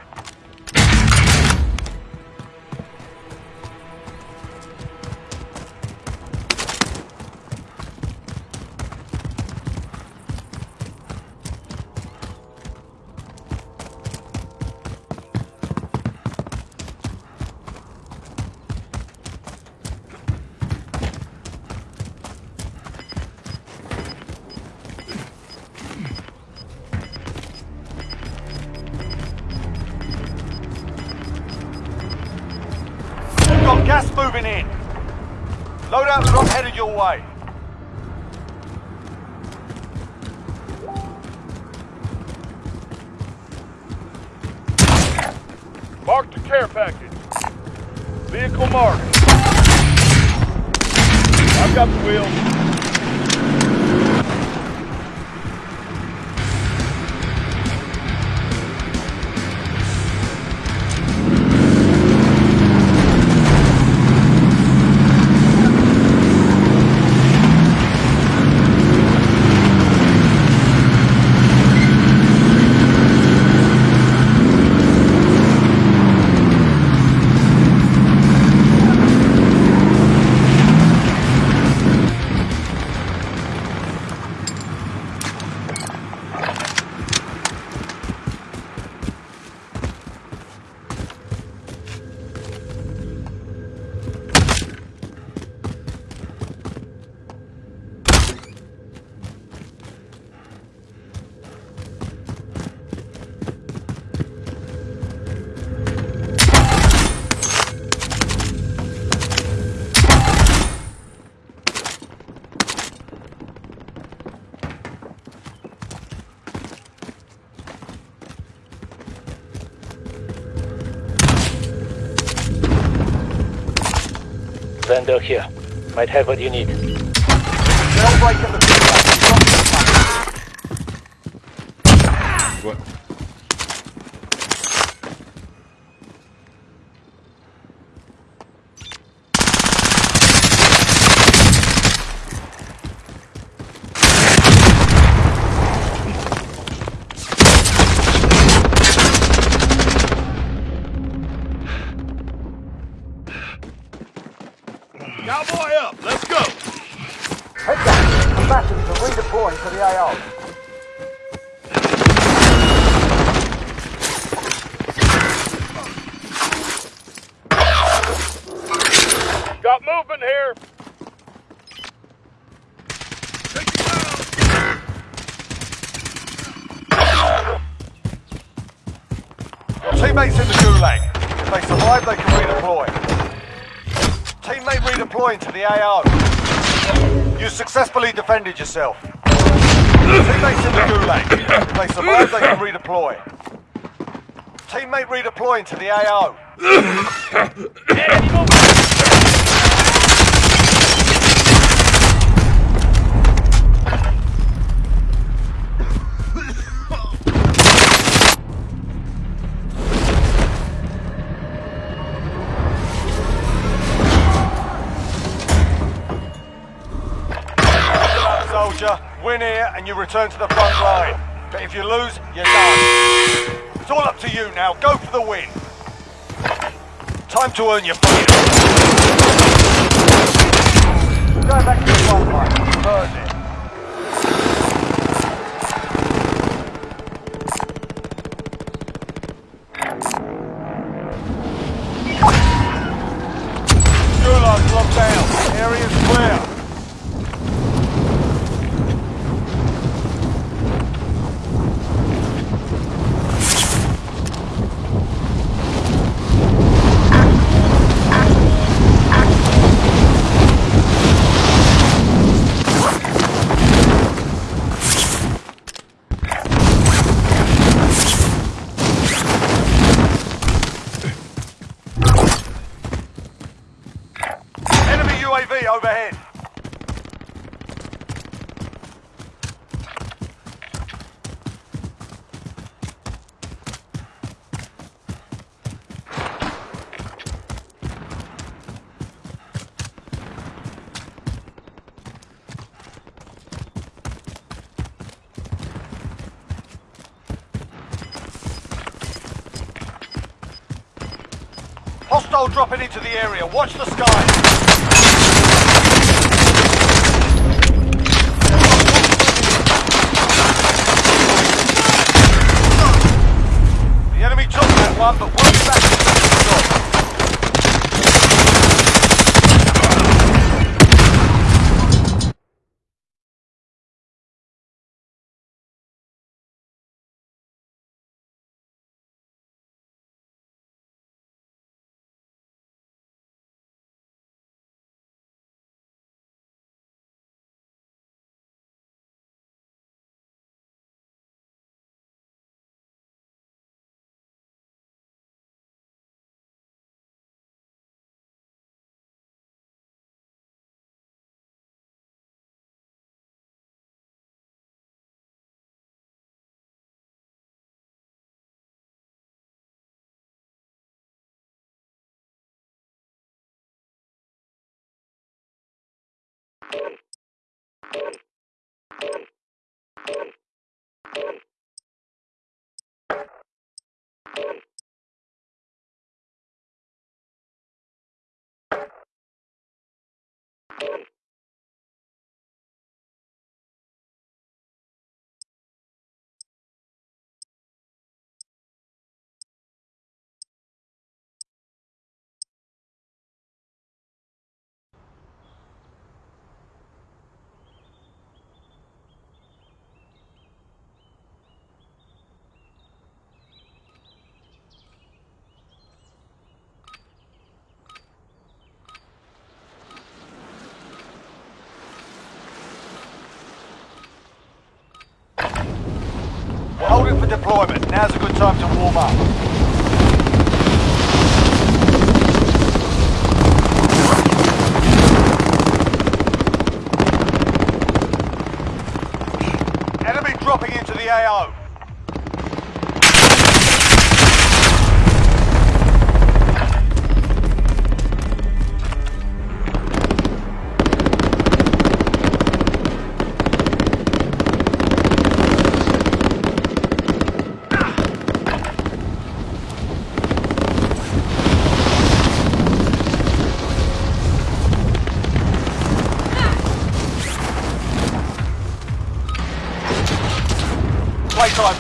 vendor here. Might have what you need. The defended yourself. Teammates in the gulag. If they survive, they can redeploy. Teammate redeploying to the AO. Return to the front line. But if you lose, you're done. It's all up to you now. Go for the win. Time to earn your freedom. Go back to the front line. Earn it. Gulag's locked down. Area's clear. Enemy UAV overhead. Into the area. Watch the skies. We're holding for deployment. Now's a good time to warm up.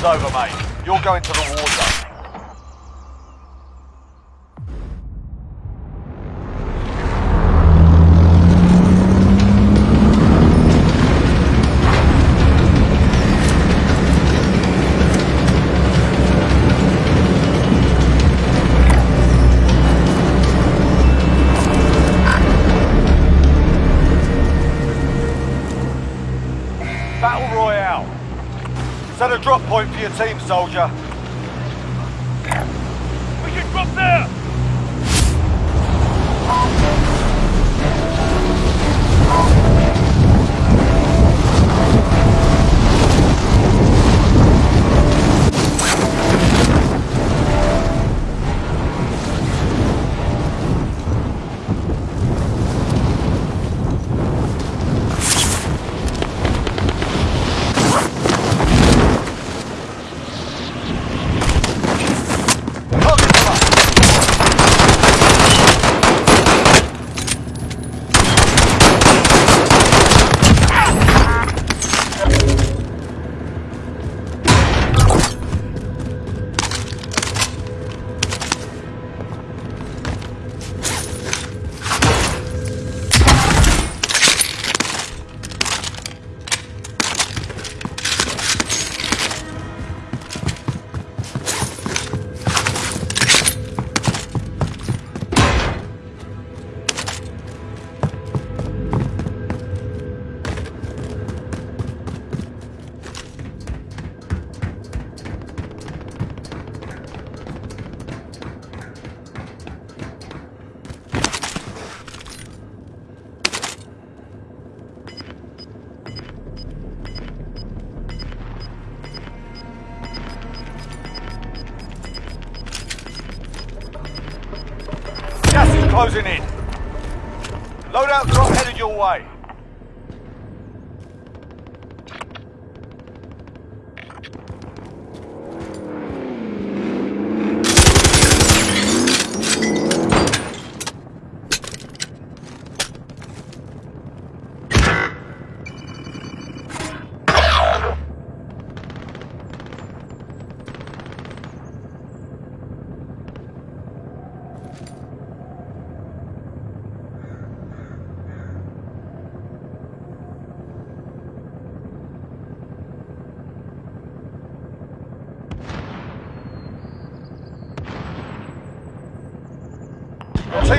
Over, mate. You're going to the war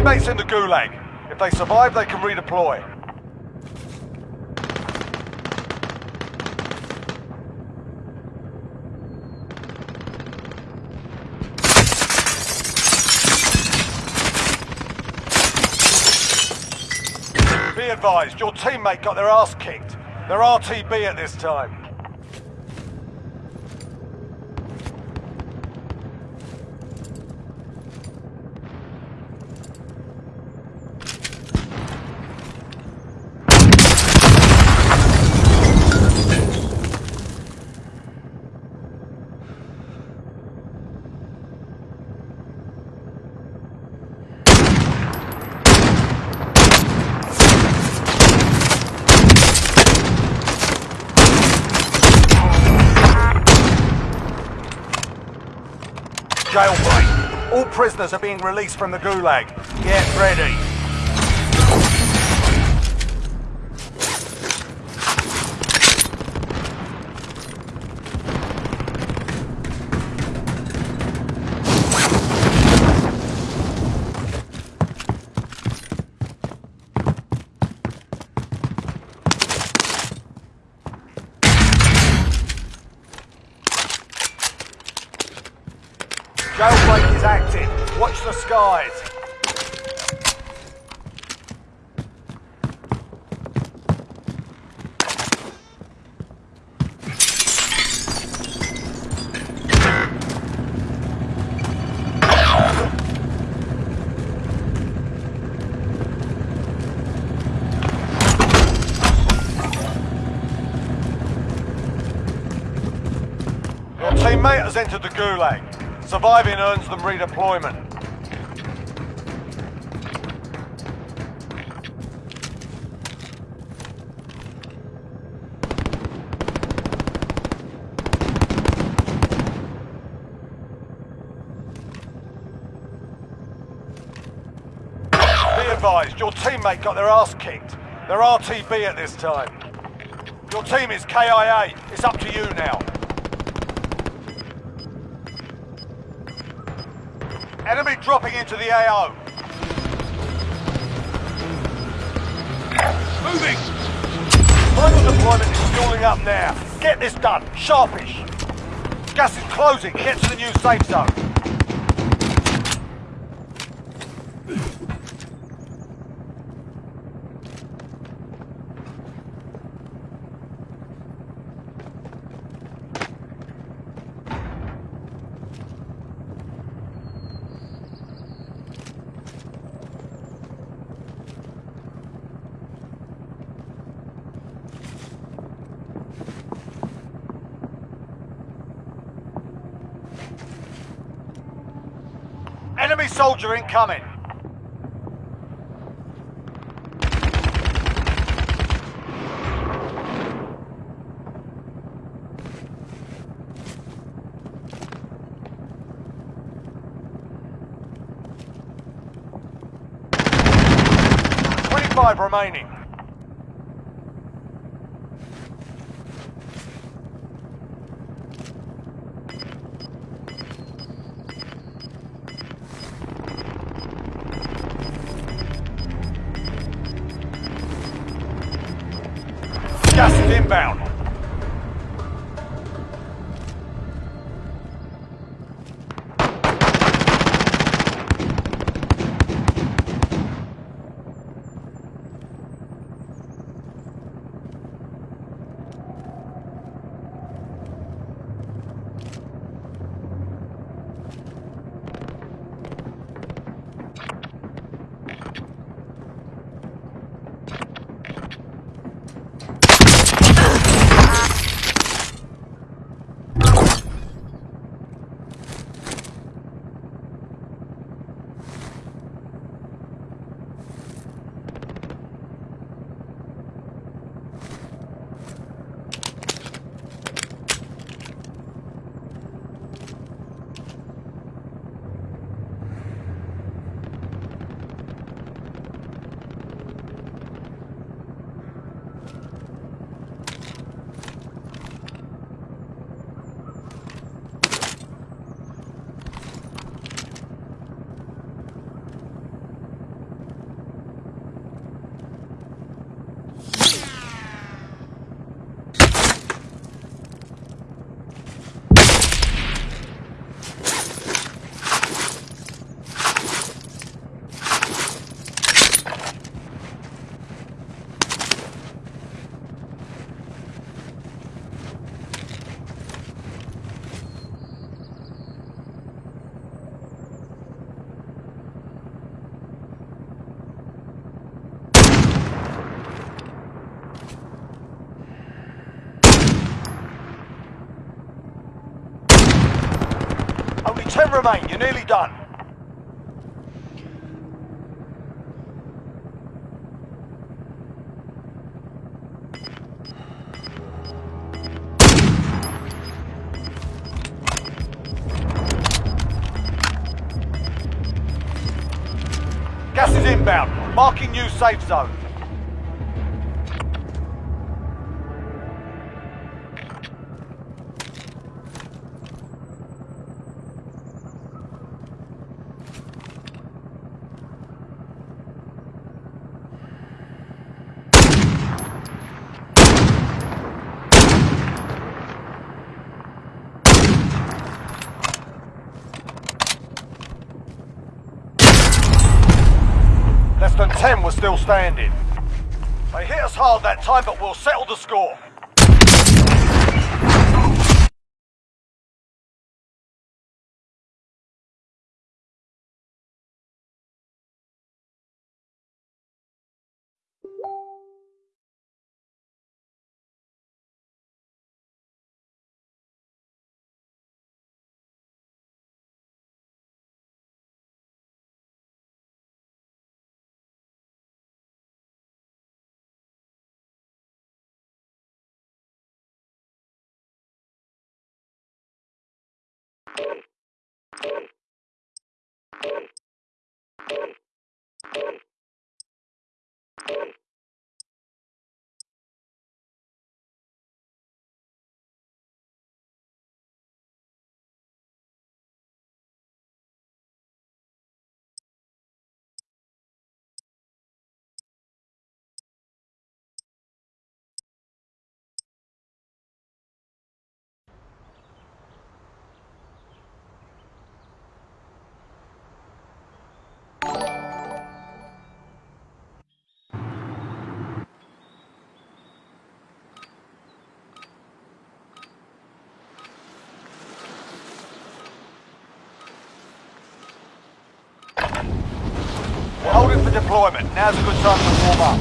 teammates in the gulag. If they survive, they can redeploy. Be advised, your teammate got their ass kicked. They're RTB at this time. Jailbreak. All prisoners are being released from the gulag. Get ready. Entered the gulag. Surviving earns them redeployment. Be advised, your teammate got their ass kicked. They're RTB at this time. Your team is KIA. It's up to you now. Into the AO. Moving! Final Deployment is fueling up now. Get this done. Sharpish. Gas is closing. Get to the new safe zone. Enemy soldier incoming. Twenty-five remaining. You're nearly done. Gas is inbound. Marking new safe zone. Less than 10 were still standing. They hit us hard that time, but we'll settle the score. Redeployment. Now's a good time to warm up.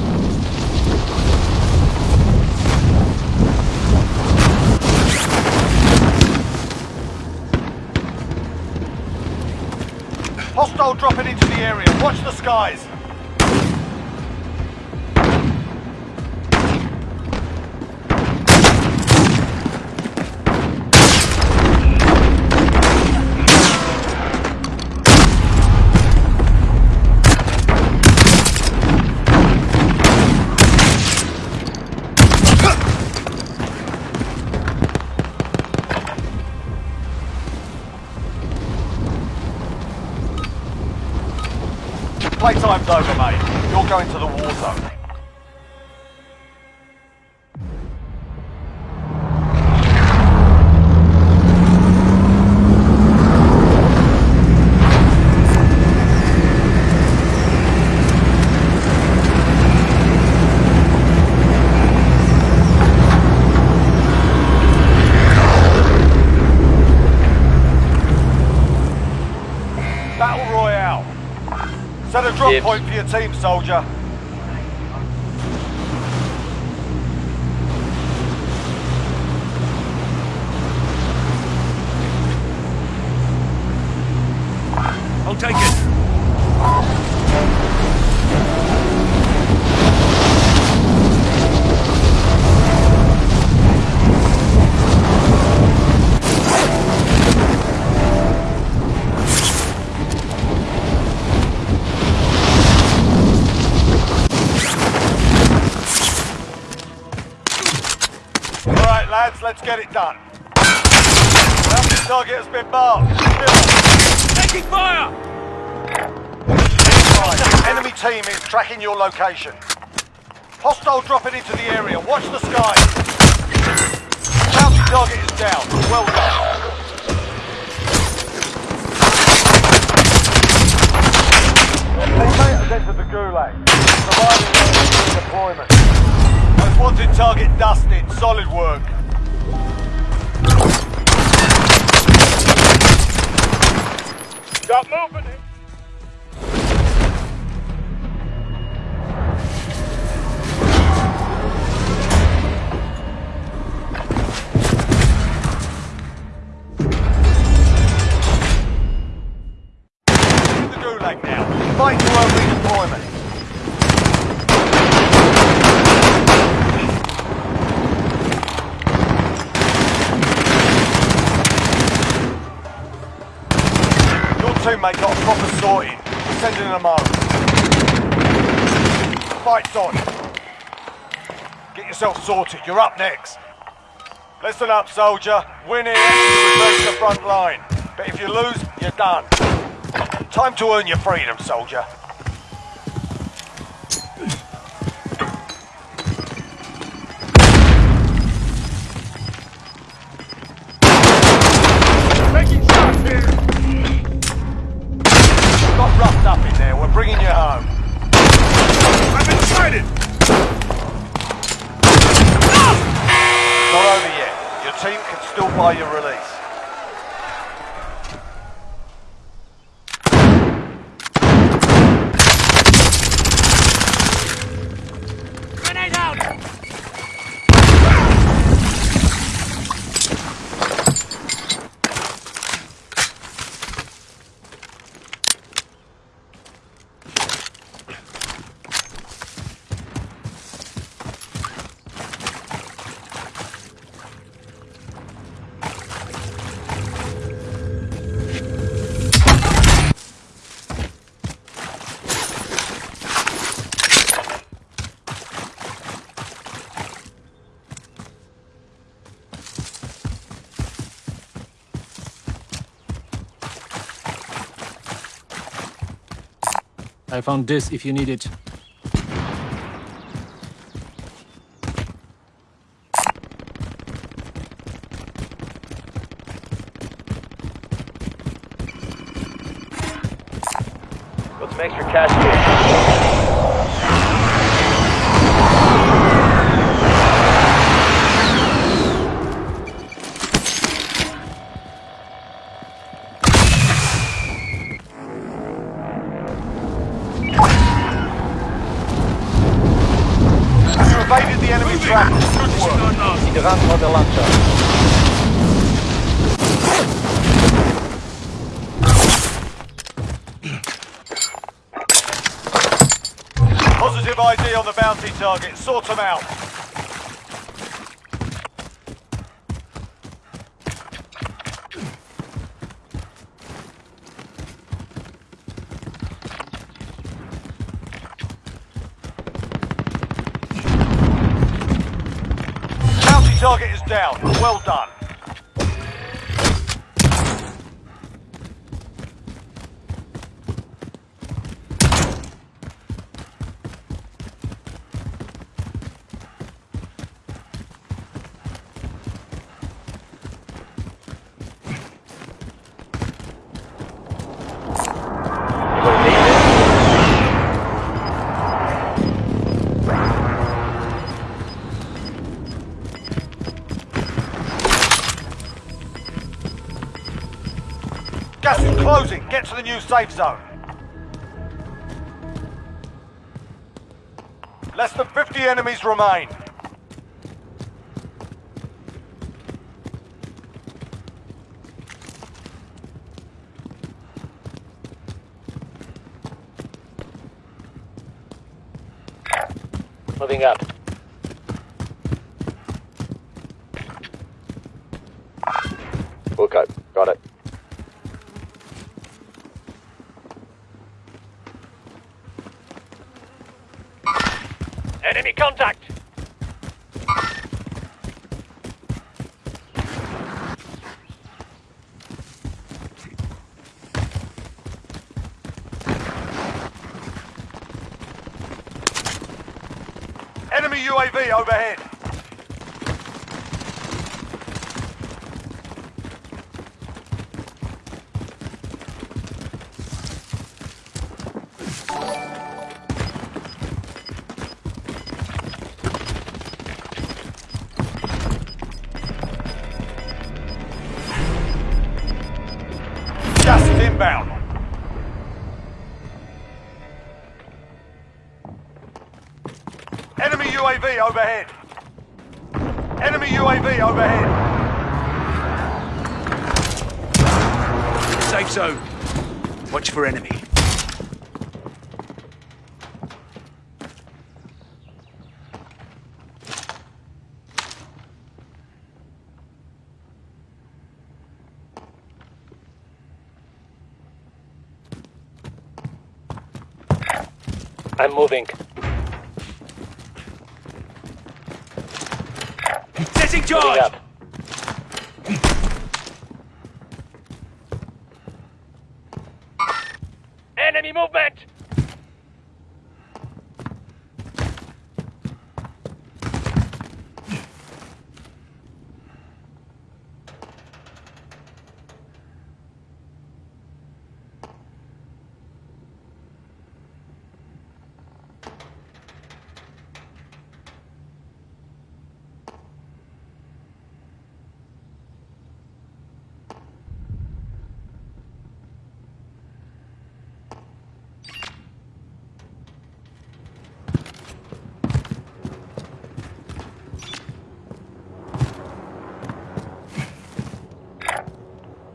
Hostile dropping into the area. Watch the skies. Playtime's over, mate. You're going to the war zone. Set a drop Dibs. point for your team, soldier. Been marked. Taking fire! Right, Enemy team is tracking your location. Hostile dropping into the area. Watch the skies. Bounty target is down. Well done. Teammate has entered the gulag. Surviving deployment. Most wanted target dusted. Solid work. Got movement. Yourself sorted. You're up next. Listen up, soldier. Win here, to the front line. But if you lose, you're done. Time to earn your freedom, soldier. Taking shots here. Got up in there. We're bringing you home. I'm inside it. Team can still buy your release. Grenade out! I found this if you need it. Positive ID on the bounty target. Sort them out. Bounty target is down. Well done. Get to the new safe zone. Less than 50 enemies remain. Overhead. Enemy UAV overhead. Safe zone. Watch for enemy. I'm moving. Setting Moving charge! up. Enemy movement!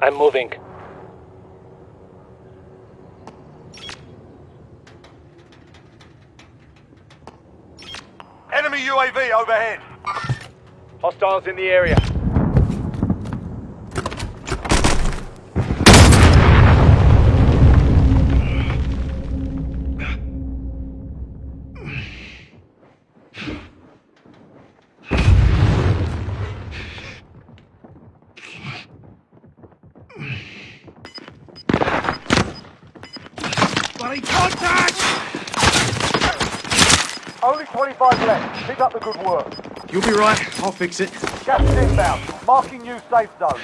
I'm moving. Enemy UAV overhead. Hostiles in the area. 25 left. Pick up the good work. You'll be right. I'll fix it. Gas inbound. Marking new safe zone.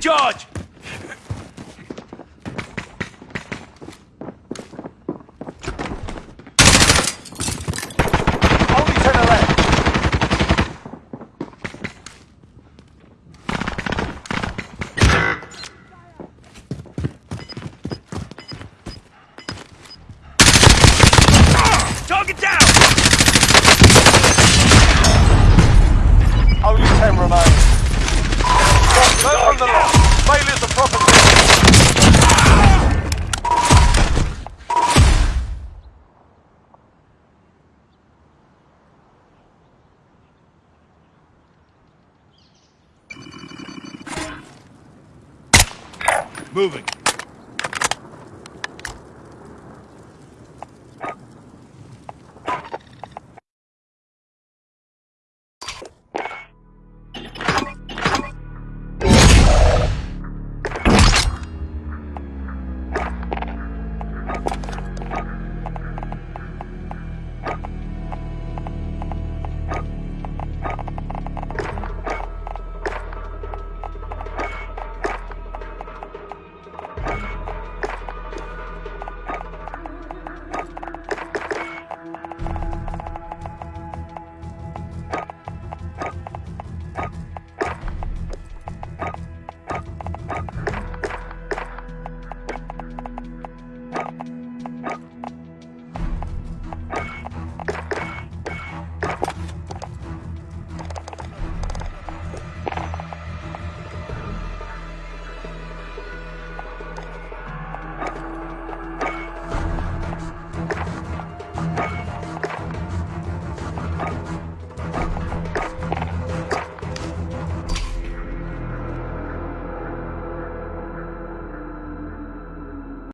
Charge!